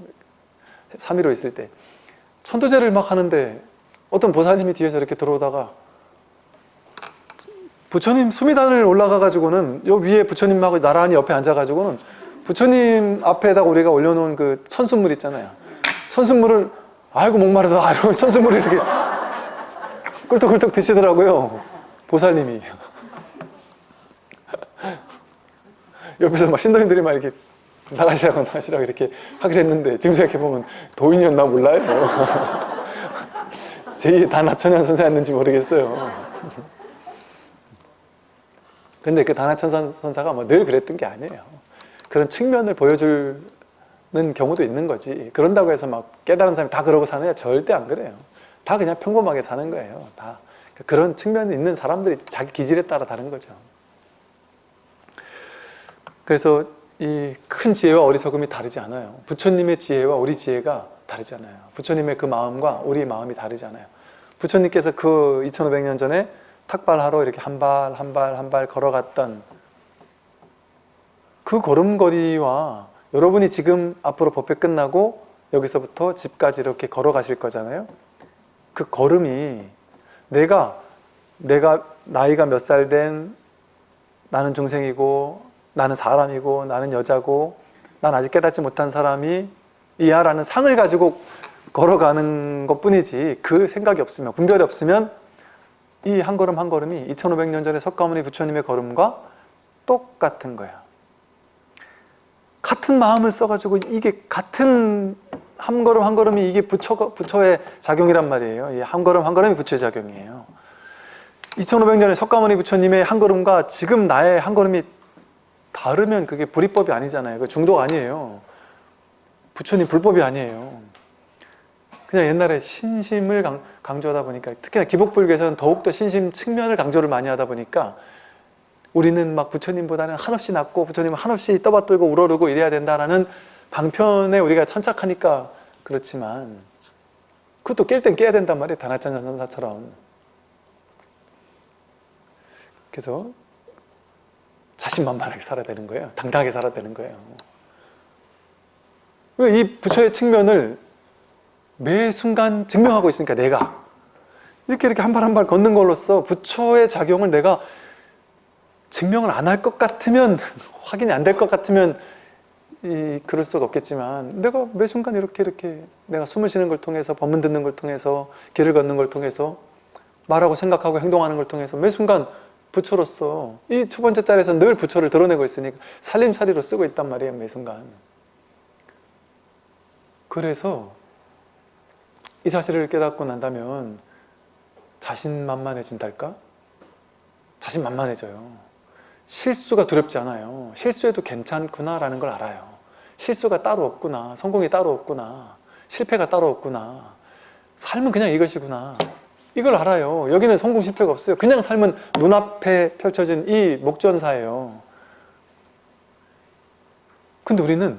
3.15 있을 때 천도제를 막 하는데 어떤 보살님이 뒤에서 이렇게 들어오다가 부처님 수미단을 올라가 가지고는 요 위에 부처님하고 나란히 옆에 앉아 가지고는 부처님 앞에다가 우리가 올려놓은 그 천순물 있잖아요. 천순물을 아이고 목마르다. 이러고 천순물을 이렇게 꿀떡꿀떡 드시더라고요 보살님이. 옆에서 막 신도님들이 막 이렇게 나가시라고 나가시라고 이렇게 하기로 했는데 지금 생각해보면 도인이었나 몰라요 제2의 다나천연 선사였는지 모르겠어요 근데 그 다나천선 선사가 뭐 늘 그랬던 게 아니에요. 그런 측면을 보여주는 경우도 있는 거지. 그런다고 해서 막 깨달은 사람이 다 그러고 사느냐? 절대 안 그래요. 다 그냥 평범하게 사는 거예요. 다 그런 측면이 있는 사람들이 자기 기질에 따라 다른 거죠. 그래서 이 큰 지혜와 어리석음이 다르지 않아요. 부처님의 지혜와 우리 지혜가 다르잖아요. 부처님의 그 마음과 우리 마음이 다르잖아요. 부처님께서 그 2500년 전에 탁발하러 이렇게 한 발 한 발 한 발 걸어갔던 그 걸음걸이와 여러분이 지금 앞으로 법회 끝나고 여기서부터 집까지 이렇게 걸어가실 거잖아요. 그 걸음이 내가 내가 나이가 몇 살 된 나는 중생이고 나는 사람이고 나는 여자고 난 아직 깨닫지 못한 사람이 이하라는 상을 가지고 걸어가는 것 뿐이지 그 생각이 없으면 분별이 없으면 이 한 걸음 한 걸음이 2500년 전에 석가모니 부처님의 걸음과 똑같은 거야. 같은 마음을 써가지고 이게 같은 한 걸음 한 걸음이 이게 부처, 부처의 작용이란 말이에요. 한 걸음 한 걸음이 부처의 작용이에요. 2500년에 석가모니 부처님의 한 걸음과 지금 나의 한 걸음이 다르면 그게 불이법이 아니잖아요. 그 중독 아니에요. 부처님 불법이 아니에요. 그냥 옛날에 신심을 강, 강조하다 보니까 특히나 기복불교에서는 더욱더 신심 측면을 강조를 많이 하다 보니까 우리는 막 부처님보다는 한없이 낫고 부처님은 한없이 떠받들고 우러르고 이래야 된다라는 방편에 우리가 천착하니까 그렇지만 그것도 깰 땐 깨야 된단 말이에요. 다나찬 선사처럼. 그래서 자신만만하게 살아야 되는 거예요. 당당하게 살아야 되는 거예요. 이 부처의 측면을 매 순간 증명하고 있으니까 내가. 이렇게 이렇게 한 발 한 발 걷는 걸로써 부처의 작용을 내가 증명을 안 할 것 같으면 확인이 안 될 것 같으면 이 그럴 수가 없겠지만 내가 매 순간 이렇게 이렇게 내가 숨을 쉬는 걸 통해서 법문 듣는 걸 통해서 길을 걷는 걸 통해서 말하고 생각하고 행동하는 걸 통해서 매 순간 부처로서 이첫 번째 짤에서 늘 부처를 드러내고 있으니까 살림살이로 쓰고 있단 말이에요 매 순간. 그래서 이 사실을 깨닫고 난다면 자신만만해진달까? 자신만만해져요. 실수가 두렵지 않아요. 실수해도 괜찮구나 라는 걸 알아요. 실수가 따로 없구나. 성공이 따로 없구나. 실패가 따로 없구나. 삶은 그냥 이것이구나 이걸 알아요. 여기는 성공 실패가 없어요. 그냥 삶은 눈앞에 펼쳐진 이 목전사예요. 근데 우리는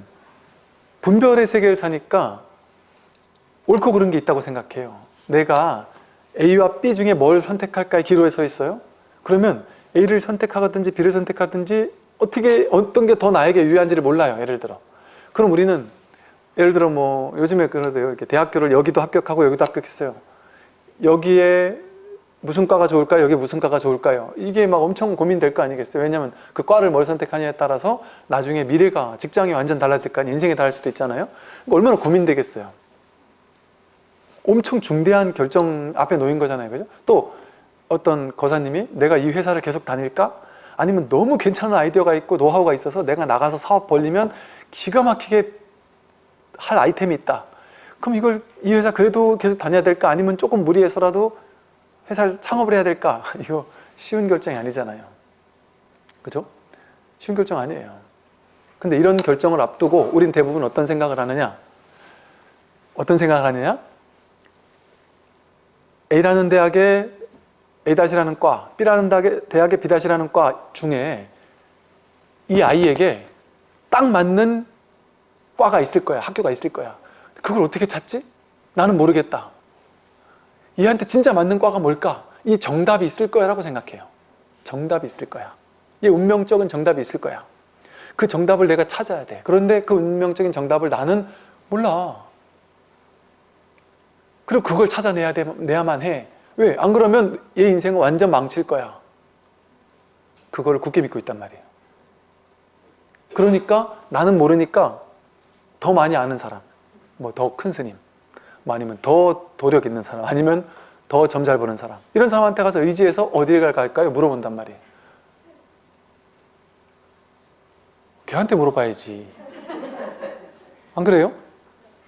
분별의 세계를 사니까 옳고 그른 게 있다고 생각해요. 내가 A와 B 중에 뭘 선택할까의 기로에 서 있어요? 그러면 A를 선택하든지 B를 선택하든지 어떻게 어떤 게 더 나에게 유리한지를 몰라요 예를 들어. 그럼 우리는 예를 들어 뭐 요즘에 그러대요. 이렇게 대학교를 여기도 합격하고 여기도 합격했어요 여기에 무슨 과가 좋을까요? 여기 무슨 과가 좋을까요? 이게 막 엄청 고민될 거 아니겠어요? 왜냐하면 그 과를 뭘 선택하냐에 따라서 나중에 미래가 직장이 완전 달라질 거? 인생이 달라질 수도 있잖아요? 얼마나 고민되겠어요? 엄청 중대한 결정 앞에 놓인 거잖아요. 그죠? 또 어떤 거사님이 내가 이 회사를 계속 다닐까? 아니면 너무 괜찮은 아이디어가 있고 노하우가 있어서 내가 나가서 사업 벌리면 기가 막히게 할 아이템이 있다. 그럼 이걸 이 회사 그래도 계속 다녀야 될까? 아니면 조금 무리해서라도 회사를 창업을 해야 될까? 이거 쉬운 결정이 아니잖아요. 그죠? 쉬운 결정 아니에요. 근데 이런 결정을 앞두고 우린 대부분 어떤 생각을 하느냐? 어떤 생각을 하느냐? A라는 대학에 A-라는 과, B라는 대학에 B-라는 과 중에 이 아이에게 딱 맞는 과가 있을 거야. 학교가 있을 거야. 그걸 어떻게 찾지? 나는 모르겠다. 얘한테 진짜 맞는 과가 뭘까? 이 정답이 있을 거야 라고 생각해요. 정답이 있을 거야. 이 운명적인 정답이 있을 거야. 그 정답을 내가 찾아야 돼. 그런데 그 운명적인 정답을 나는 몰라. 그리고 그걸 찾아내야 돼, 내야만 해. 왜? 안 그러면 얘 인생은 완전 망칠 거야. 그거를 굳게 믿고 있단 말이에요. 그러니까 나는 모르니까 더 많이 아는 사람, 뭐 더 큰 스님, 뭐 아니면 더 도력 있는 사람, 아니면 더 점 잘 보는 사람 이런 사람한테 가서 의지해서 어디를 갈까요? 물어본단 말이에요. 걔한테 물어봐야지. 안 그래요?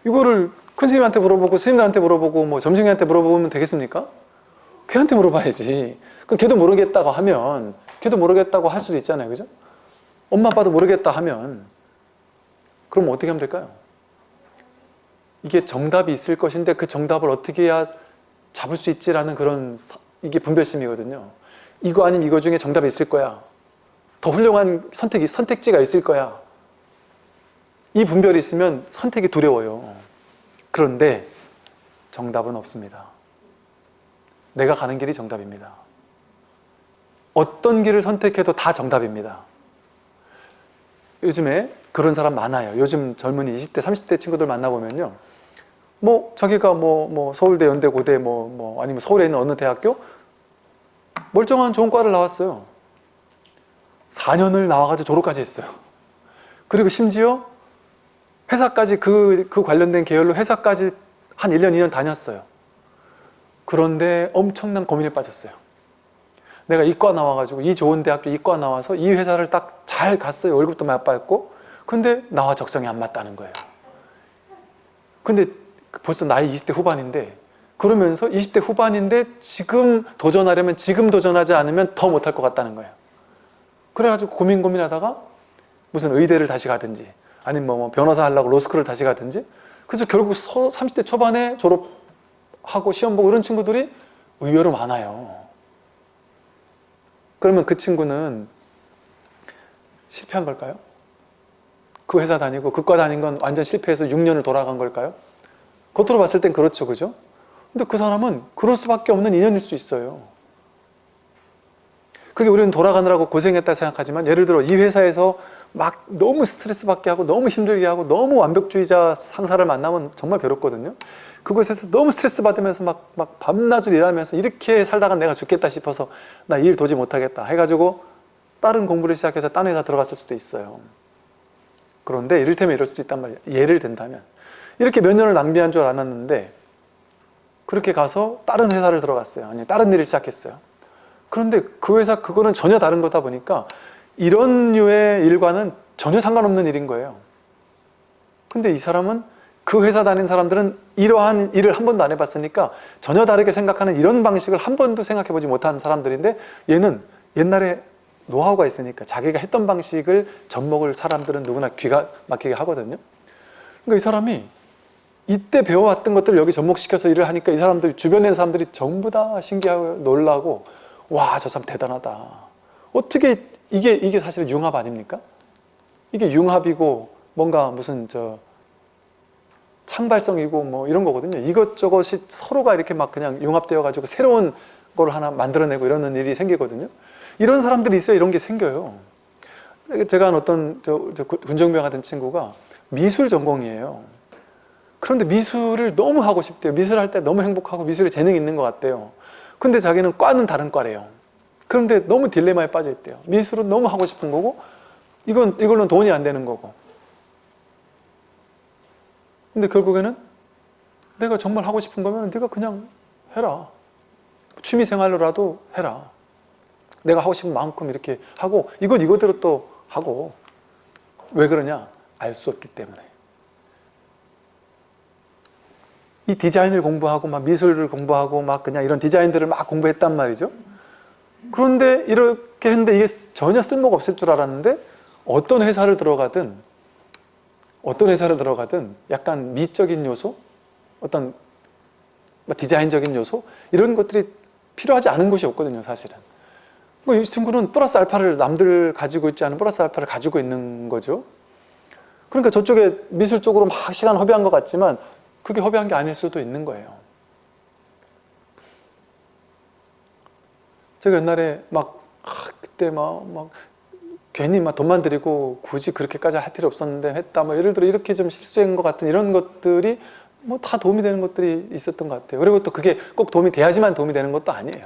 이거를 큰 스님한테 물어보고 스님들한테 물어보고 뭐 점심이한테 물어보면 되겠습니까? 걔한테 물어봐야지. 그럼 걔도 모르겠다고 하면 걔도 모르겠다고 할 수도 있잖아요. 그죠? 엄마 아빠도 모르겠다 하면 그럼 어떻게 하면 될까요? 이게 정답이 있을 것인데 그 정답을 어떻게 해야 잡을 수 있지라는 그런 사, 이게 분별심이거든요. 이거 아니면 이거 중에 정답이 있을 거야. 더 훌륭한 선택이 선택지가 있을 거야. 이 분별이 있으면 선택이 두려워요. 그런데 정답은 없습니다. 내가 가는 길이 정답입니다. 어떤 길을 선택해도 다 정답입니다. 요즘에 그런 사람 많아요. 요즘 젊은이 20대, 30대 친구들 만나보면요. 뭐 자기가 뭐, 뭐 서울대, 연대, 고대 뭐, 뭐 아니면 서울에 있는 어느 대학교 멀쩡한 좋은 과를 나왔어요. 4년을 나와가지고 졸업까지 했어요. 그리고 심지어 회사까지 그, 그 관련된 계열로 회사까지 한 1년, 2년 다녔어요. 그런데 엄청난 고민에 빠졌어요. 내가 이과 나와가지고 이 좋은 대학교 이과 나와서 이 회사를 딱 잘 갔어요. 월급도 많이 받고 근데 나와 적성이 안 맞다는 거예요. 근데 벌써 나이 20대 후반인데 그러면서 20대 후반인데 지금 도전하려면 지금 도전하지 않으면 더 못할 것 같다는 거예요. 그래가지고 고민 고민하다가 무슨 의대를 다시 가든지 아니면 뭐 변호사 하려고 로스쿨을 다시 가든지 그래서 결국 30대 초반에 졸업하고 시험 보고 이런 친구들이 의외로 많아요. 그러면 그 친구는 실패한 걸까요? 그 회사 다니고 그과 다닌 건 완전 실패해서 6년을 돌아간 걸까요? 겉으로 봤을 땐 그렇죠. 그죠? 근데 그 사람은 그럴 수밖에 없는 인연일 수 있어요. 그게 우리는 돌아가느라고 고생했다 생각하지만 예를 들어 이 회사에서 막 너무 스트레스 받게 하고 너무 힘들게 하고 너무 완벽주의자 상사를 만나면 정말 괴롭거든요. 그곳에서 너무 스트레스 받으면서 막, 막 밤낮을 일하면서 이렇게 살다가 내가 죽겠다 싶어서 나 일 도저히 못하겠다 해가지고 다른 공부를 시작해서 딴 회사 들어갔을 수도 있어요. 그런데 이를테면 이럴 수도 있단 말이에요. 예를 든다면 이렇게 몇 년을 낭비한 줄 알았는데 그렇게 가서 다른 회사를 들어갔어요. 아니 다른 일을 시작했어요. 그런데 그 회사 그거는 전혀 다른 거다 보니까 이런 류의 일과는 전혀 상관없는 일인 거예요. 근데 이 사람은 그 회사 다닌 사람들은 이러한 일을 한 번도 안 해봤으니까 전혀 다르게 생각하는 이런 방식을 한 번도 생각해보지 못한 사람들인데 얘는 옛날에 노하우가 있으니까 자기가 했던 방식을 접목을 사람들은 누구나 귀가 막히게 하거든요. 그러니까 이 사람이 이때 배워왔던 것들을 여기 접목시켜서 일을 하니까 이 사람들 주변의 사람들이 전부 다 신기하고 놀라고 와 저 사람 대단하다. 어떻게 이게 이게 사실은 융합 아닙니까? 이게 융합이고 뭔가 무슨 저 창발성이고 뭐 이런 거거든요. 이것저것이 서로가 이렇게 막 그냥 융합되어 가지고 새로운 걸 하나 만들어내고 이러는 일이 생기거든요. 이런 사람들이 있어야 이런 게 생겨요. 제가 한 어떤 저, 저 군정병 하던 친구가 미술 전공이에요. 그런데 미술을 너무 하고 싶대요. 미술 할때 너무 행복하고 미술에 재능이 있는 것 같대요. 근데 자기는 과는 다른 과래요. 그런데 너무 딜레마에 빠져 있대요. 미술은 너무 하고 싶은 거고 이건 이걸로는 돈이 안 되는 거고. 근데 결국에는 내가 정말 하고 싶은 거면 네가 그냥 해라. 취미 생활로라도 해라. 내가 하고 싶은 만큼 이렇게 하고 이건 이거대로 또 하고 왜 그러냐? 알 수 없기 때문에. 이 디자인을 공부하고 막 미술을 공부하고 막 그냥 이런 디자인들을 막 공부했단 말이죠. 그런데 이렇게 했는데 이게 전혀 쓸모가 없을 줄 알았는데 어떤 회사를 들어가든 어떤 회사를 들어가든 약간 미적인 요소? 어떤 뭐 디자인적인 요소? 이런 것들이 필요하지 않은 것이 없거든요 사실은. 뭐이 친구는 플러스 알파를 남들 가지고 있지 않은 플러스 알파를 가지고 있는 거죠. 그러니까 저쪽에 미술 쪽으로 막 시간 허비한 것 같지만 그게 허비한 게 아닐 수도 있는 거예요. 제가 옛날에 막 아, 그때 막, 막 괜히 막 돈만 들이고 굳이 그렇게까지 할 필요 없었는데 했다 뭐 예를 들어 이렇게 좀 실수한 것 같은 이런 것들이 뭐 다 도움이 되는 것들이 있었던 것 같아요. 그리고 또 그게 꼭 도움이 돼야지만 도움이 되는 것도 아니에요.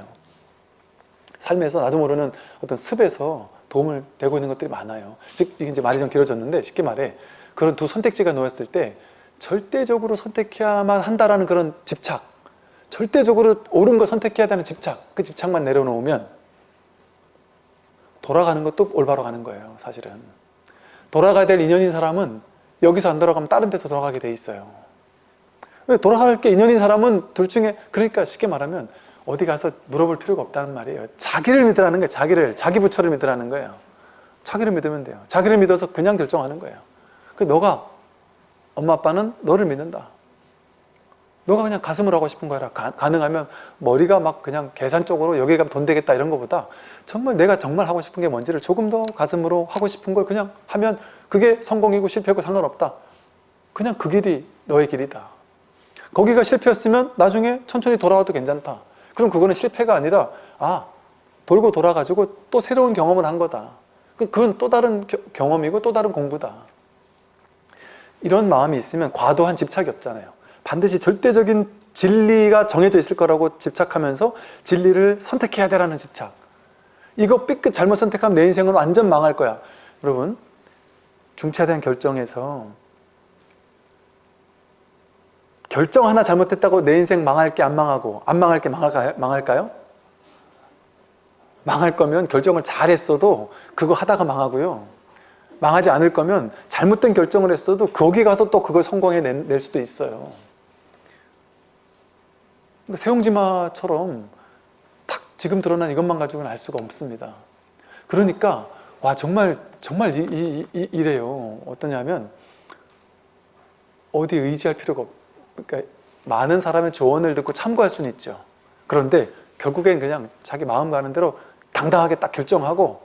삶에서 나도 모르는 어떤 습에서 도움을 되고 있는 것들이 많아요. 즉 이게 이제 말이 좀 길어졌는데 쉽게 말해. 그런 두 선택지가 놓였을 때 절대적으로 선택해야만 한다라는 그런 집착. 절대적으로 옳은 거 선택해야 되는 집착. 그 집착만 내려놓으면 돌아가는 것도 올바로 가는 거예요 사실은. 돌아가야 될 인연인 사람은 여기서 안 돌아가면 다른 데서 돌아가게 돼 있어요. 왜 돌아갈 게 인연인 사람은 둘 중에 그러니까 쉽게 말하면 어디 가서 물어볼 필요가 없다는 말이에요. 자기를 믿으라는 거예요 자기를. 자기 부처를 믿으라는 거예요. 자기를 믿으면 돼요. 자기를 믿어서 그냥 결정하는 거예요. 그 너가 엄마 아빠는 너를 믿는다. 너가 그냥 가슴으로 하고 싶은 거라 가, 능하면 머리가 막 그냥 계산적으로 여기 가면 돈 되겠다 이런 것보다 정말 내가 정말 하고 싶은 게 뭔지를 조금 더 가슴으로 하고 싶은 걸 그냥 하면 그게 성공이고 실패고 상관없다. 그냥 그 길이 너의 길이다. 거기가 실패였으면 나중에 천천히 돌아와도 괜찮다. 그럼 그거는 실패가 아니라 아 돌고 돌아가지고 또 새로운 경험을 한 거다. 그, 그건 또 다른 경험이고 또 다른 공부다 이런 마음이 있으면 과도한 집착이 없잖아요. 반드시 절대적인 진리가 정해져 있을 거라고 집착하면서 진리를 선택해야 되라는 집착. 이거 삐끗 잘못 선택하면 내 인생은 완전 망할 거야. 여러분 중차대한 결정에서 결정 하나 잘못했다고 내 인생 망할 게 안 망하고 안 망할 게 망할까요? 망할 거면 결정을 잘했어도 그거 하다가 망하고요 망하지 않을 거면 잘못된 결정을 했어도 거기 가서 또 그걸 성공해낼 수도 있어요 그러니까 세용지마처럼 탁 지금 드러난 이것만 가지고는 알 수가 없습니다. 그러니까 와 정말 정말 이, 이, 이, 이 래요. 어떠냐면 어디 의지할 필요가 없. 그러니까 많은 사람의 조언을 듣고 참고할 수는 있죠. 그런데 결국엔 그냥 자기 마음 가는 대로 당당하게 딱 결정하고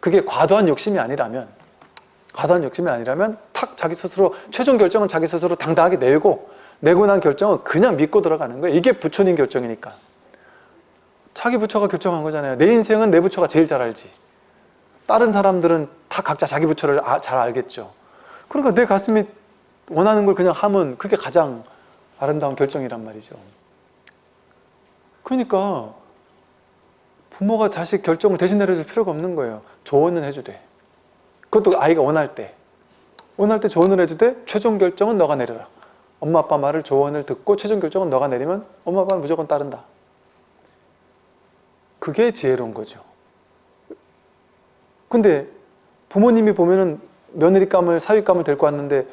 그게 과도한 욕심이 아니라면 과도한 욕심이 아니라면 탁 자기 스스로 최종 결정은 자기 스스로 당당하게 내고 내고 난 결정은 그냥 믿고 들어가는 거예요. 이게 부처님 결정이니까. 자기 부처가 결정한 거잖아요. 내 인생은 내 부처가 제일 잘 알지. 다른 사람들은 다 각자 자기 부처를 아, 잘 알겠죠. 그러니까 내 가슴이 원하는 걸 그냥 하면 그게 가장 아름다운 결정이란 말이죠. 그러니까 부모가 자식 결정을 대신 내려줄 필요가 없는 거예요. 조언은 해주되. 그것도 아이가 원할 때. 원할 때 조언을 해주되 최종 결정은 너가 내려라. 엄마 아빠 말을 조언을 듣고 최종 결정은 너가 내리면 엄마 아빠는 무조건 따른다. 그게 지혜로운 거죠. 근데 부모님이 보면은 며느리감을 사위감을 데리고 왔는데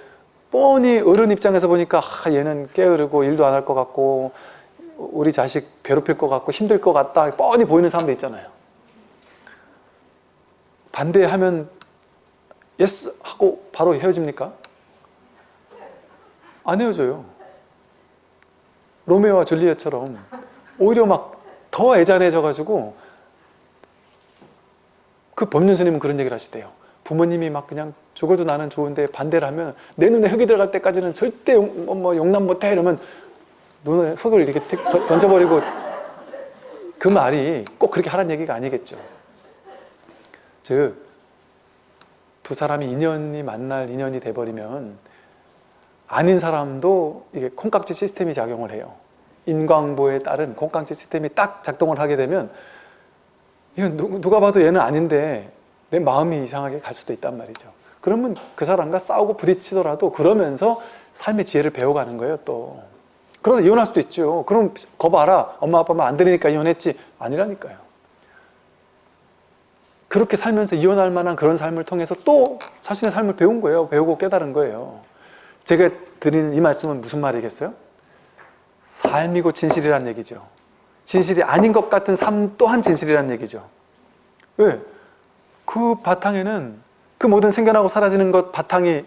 뻔히 어른 입장에서 보니까 아, 얘는 게으르고 일도 안 할 것 같고 우리 자식 괴롭힐 것 같고 힘들 것 같다 뻔히 보이는 사람도 있잖아요. 반대하면 yes 하고 바로 헤어집니까? 안 헤어져요. 로메오와 줄리엣처럼 오히려 막 더 애잔해져 가지고 그 법륜 스님은 그런 얘기를 하시대요. 부모님이 막 그냥 죽어도 나는 좋은데 반대를 하면 내 눈에 흙이 들어갈 때까지는 절대 용, 뭐, 뭐 용납 못해 이러면 눈에 흙을 이렇게 던져버리고 그 말이 꼭 그렇게 하라는 얘기가 아니겠죠. 즉 두 사람이 인연이 만날 인연이 돼버리면 아닌 사람도 이게 콩깍지 시스템이 작용을 해요. 인광보에 따른 콩깍지 시스템이 딱 작동을 하게 되면 이건 누, 누가 봐도 얘는 아닌데 내 마음이 이상하게 갈 수도 있단 말이죠. 그러면 그 사람과 싸우고 부딪히더라도 그러면서 삶의 지혜를 배워가는 거예요 또. 그러다 이혼할 수도 있죠. 그럼 거 봐라 엄마 아빠 말안 들으니까 이혼했지 아니라니까요. 그렇게 살면서 이혼할 만한 그런 삶을 통해서 또 자신의 삶을 배운 거예요. 배우고 깨달은 거예요. 제가 드리는 이 말씀은 무슨 말이겠어요? 삶이고 진실이란 얘기죠. 진실이 아닌 것 같은 삶 또한 진실이란 얘기죠. 왜? 그 바탕에는 그 모든 생겨나고 사라지는 것 바탕이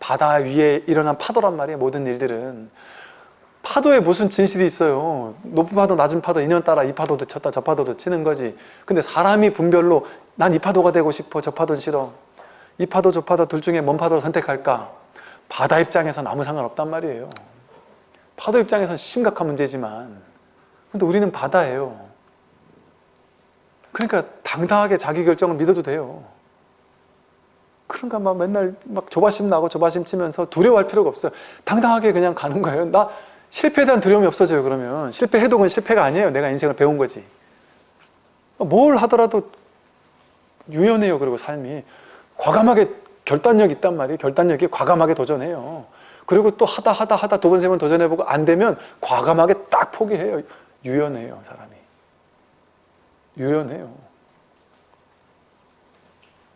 바다 위에 일어난 파도란 말이에요. 모든 일들은. 파도에 무슨 진실이 있어요. 높은 파도, 낮은 파도, 인연 따라 이 파도도 쳤다 저 파도도 치는 거지. 근데 사람이 분별로 난 이 파도가 되고 싶어 저 파도는 싫어. 이 파도 저 파도 둘 중에 뭔 파도를 선택할까? 바다 입장에서는 아무 상관없단 말이에요. 파도 입장에서는 심각한 문제지만 근데 우리는 바다예요. 그러니까 당당하게 자기 결정을 믿어도 돼요. 그러니까 막 맨날 막 조바심 나고 조바심 치면서 두려워할 필요가 없어요. 당당하게 그냥 가는 거예요. 나 실패에 대한 두려움이 없어져요. 그러면 실패해도 그건 실패가 아니에요. 내가 인생을 배운 거지. 뭘 하더라도 유연해요. 그리고 삶이 과감하게 결단력 있단 말이에요. 결단력이 과감하게 도전해요. 그리고 또 하다 하다 하다 두 번 세 번 도전해보고 안 되면 과감하게 딱 포기해요. 유연해요. 사람이. 유연해요.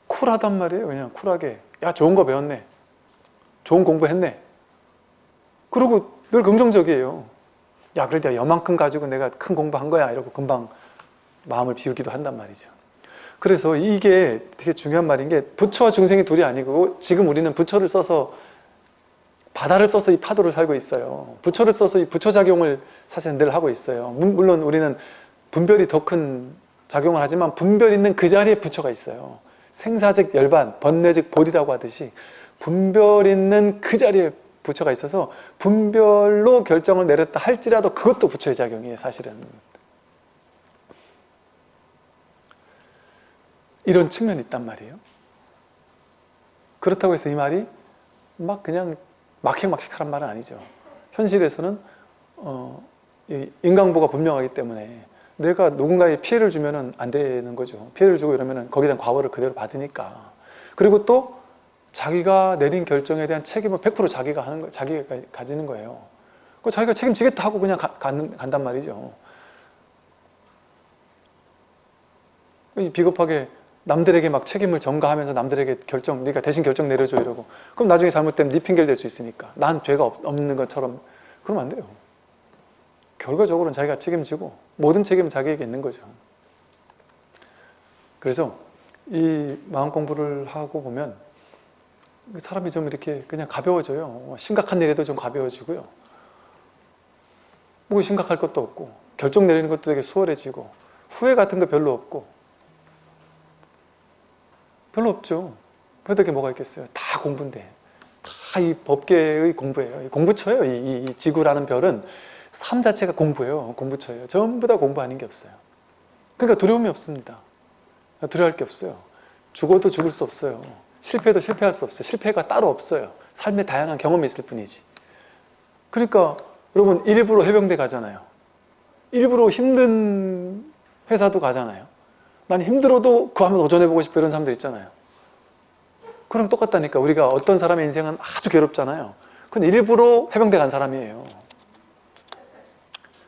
쿨하단 말이에요. 그냥 쿨하게. 야 좋은 거 배웠네. 좋은 공부했네. 그리고 늘 긍정적이에요. 야 그래도 여만큼 가지고 내가 큰 공부한 거야. 이러고 금방 마음을 비우기도 한단 말이죠. 그래서 이게 되게 중요한 말인 게 부처와 중생이 둘이 아니고 지금 우리는 부처를 써서 바다를 써서 이 파도를 살고 있어요. 부처를 써서 이 부처작용을 사실 늘 하고 있어요. 물- 물론 우리는 분별이 더 큰 작용을 하지만 분별 있는 그 자리에 부처가 있어요. 생사즉 열반, 번뇌즉 보리라고 하듯이 분별 있는 그 자리에 부처가 있어서 분별로 결정을 내렸다 할지라도 그것도 부처의 작용이에요 사실은. 이런 측면이 있단 말이에요. 그렇다고 해서 이 말이 막 그냥 막행막식 하란 말은 아니죠. 현실에서는 어, 이 인강보가 분명하기 때문에 내가 누군가에 피해를 주면 안 되는 거죠. 피해를 주고 이러면 거기에 대한 과거를 그대로 받으니까. 그리고 또 자기가 내린 결정에 대한 책임을 100% 자기가 하는 거, 자기가 가지는 거예요. 그 자기가 책임지겠다 하고 그냥 가, 간, 간단 말이죠. 이 비겁하게 남들에게 막 책임을 전가하면서 남들에게 결정, 네가 대신 결정 내려줘 이러고 그럼 나중에 잘못되면 네 핑계를 댈 수 있으니까 난 죄가 없, 없는 것처럼 그러면 안 돼요. 결과적으로는 자기가 책임지고 모든 책임은 자기에게 있는 거죠. 그래서 이 마음 공부를 하고 보면 사람이 좀 이렇게 그냥 가벼워져요. 심각한 일에도 좀 가벼워지고요. 뭐 심각할 것도 없고 결정 내리는 것도 되게 수월해지고 후회 같은 거 별로 없고 별로 없죠. 그래도 게 뭐가 있겠어요. 다 공부인데 다 이 법계의 공부예요. 공부처예요. 이, 이, 이 지구라는 별은 삶 자체가 공부예요. 공부처예요. 전부 다 공부 아닌 게 없어요. 그러니까 두려움이 없습니다. 두려워할 게 없어요. 죽어도 죽을 수 없어요. 실패도 실패할 수 없어요. 실패가 따로 없어요. 삶의 다양한 경험이 있을 뿐이지. 그러니까 여러분 일부러 해병대 가잖아요. 일부러 힘든 회사도 가잖아요. 난 힘들어도 그 한번 도전해보고 싶어 이런 사람들 있잖아요. 그럼 똑같다니까 우리가 어떤 사람의 인생은 아주 괴롭잖아요. 근데 일부러 해병대 간 사람이에요.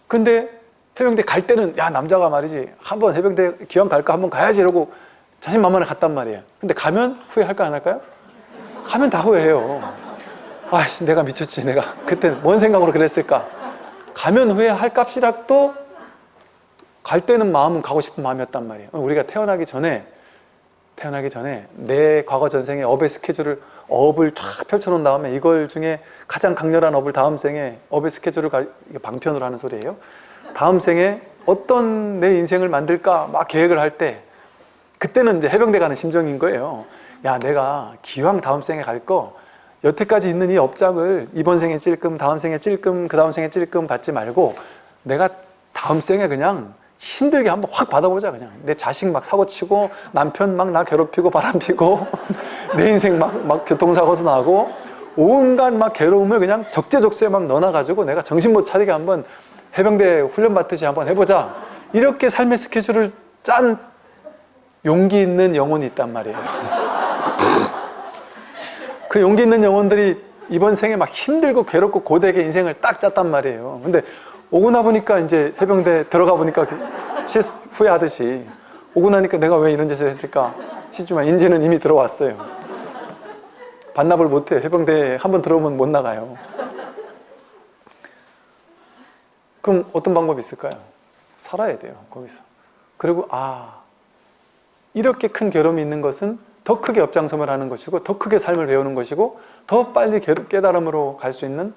근데 해병대 갈 때는 야 남자가 말이지 한번 해병대 기왕 갈까 한번 가야지 이러고 자신만만해 갔단 말이에요. 근데 가면 후회할까 안 할까요? 가면 다 후회해요. 아씨 내가 미쳤지 내가 그때 뭔 생각으로 그랬을까? 가면 후회할 값이라도 갈 때는 마음은 가고 싶은 마음이었단 말이에요. 우리가 태어나기 전에 태어나기 전에 내 과거 전생의 업의 스케줄을 업을 쫙 펼쳐놓은 다음에 이걸 중에 가장 강렬한 업을 다음 생에 업의 스케줄을 가, 방편으로 하는 소리예요. 다음 생에 어떤 내 인생을 만들까 막 계획을 할 때 그때는 이제 해병대 가는 심정인 거예요. 야 내가 기왕 다음 생에 갈 거 여태까지 있는 이 업장을 이번 생에 찔끔 다음 생에 찔끔 그 다음 생에 찔끔 받지 말고 내가 다음 생에 그냥 힘들게 한번 확 받아보자 그냥 내 자식 막 사고치고 남편 막 나 괴롭히고 바람피고 내 인생 막, 막 교통사고도 나고 온갖 막 괴로움을 그냥 적재적소에 막 넣어놔가지고 내가 정신 못 차리게 한번 해병대 훈련 받듯이 한번 해보자 이렇게 삶의 스케줄을 짠 용기 있는 영혼이 있단 말이에요. 그 용기 있는 영혼들이 이번 생에 막 힘들고 괴롭고 고되게 인생을 딱 짰단 말이에요. 근데 오고 나 보니까 이제 해병대 들어가 보니까 실수 후회하듯이 오고 나니까 내가 왜 이런 짓을 했을까 싶지만 이제는 이미 들어왔어요. 반납을 못해요 해병대에 한 번 들어오면 못 나가요. 그럼 어떤 방법이 있을까요? 살아야 돼요 거기서. 그리고 아 이렇게 큰 괴로움이 있는 것은 더 크게 업장섬을 하는 것이고 더 크게 삶을 배우는 것이고 더 빨리 깨달음으로 갈 수 있는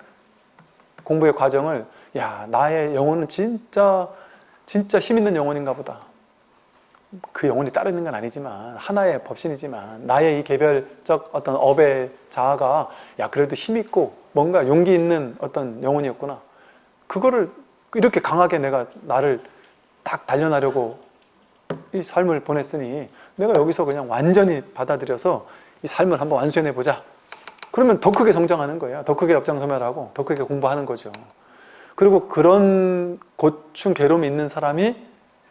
공부의 과정을 야 나의 영혼은 진짜 진짜 힘 있는 영혼인가 보다. 그 영혼이 따로 있는 건 아니지만 하나의 법신이지만 나의 이 개별적 어떤 업의 자아가 야 그래도 힘 있고 뭔가 용기 있는 어떤 영혼이었구나. 그거를 이렇게 강하게 내가 나를 딱 단련하려고 이 삶을 보냈으니 내가 여기서 그냥 완전히 받아들여서 이 삶을 한번 완수해내 보자. 그러면 더 크게 성장하는 거예요. 더 크게 업장소멸하고 더 크게 공부하는 거죠. 그리고 그런 고충, 괴로움이 있는 사람이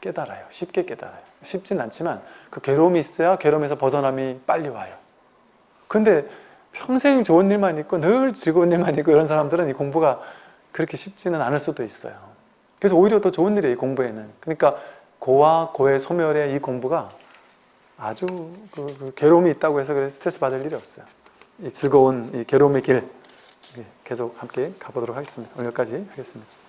깨달아요. 쉽게 깨달아요. 쉽진 않지만 그 괴로움이 있어야 괴로움에서 벗어남이 빨리 와요. 근데 평생 좋은 일만 있고 늘 즐거운 일만 있고 이런 사람들은 이 공부가 그렇게 쉽지는 않을 수도 있어요. 그래서 오히려 더 좋은 일이에요 이 공부에는. 그러니까 고와 고의 소멸의 이 공부가 아주 그, 그 괴로움이 있다고 해서 그래 스트레스 받을 일이 없어요. 이 즐거운 이 괴로움의 길 계속 함께 가보도록 하겠습니다. 오늘 여기까지 하겠습니다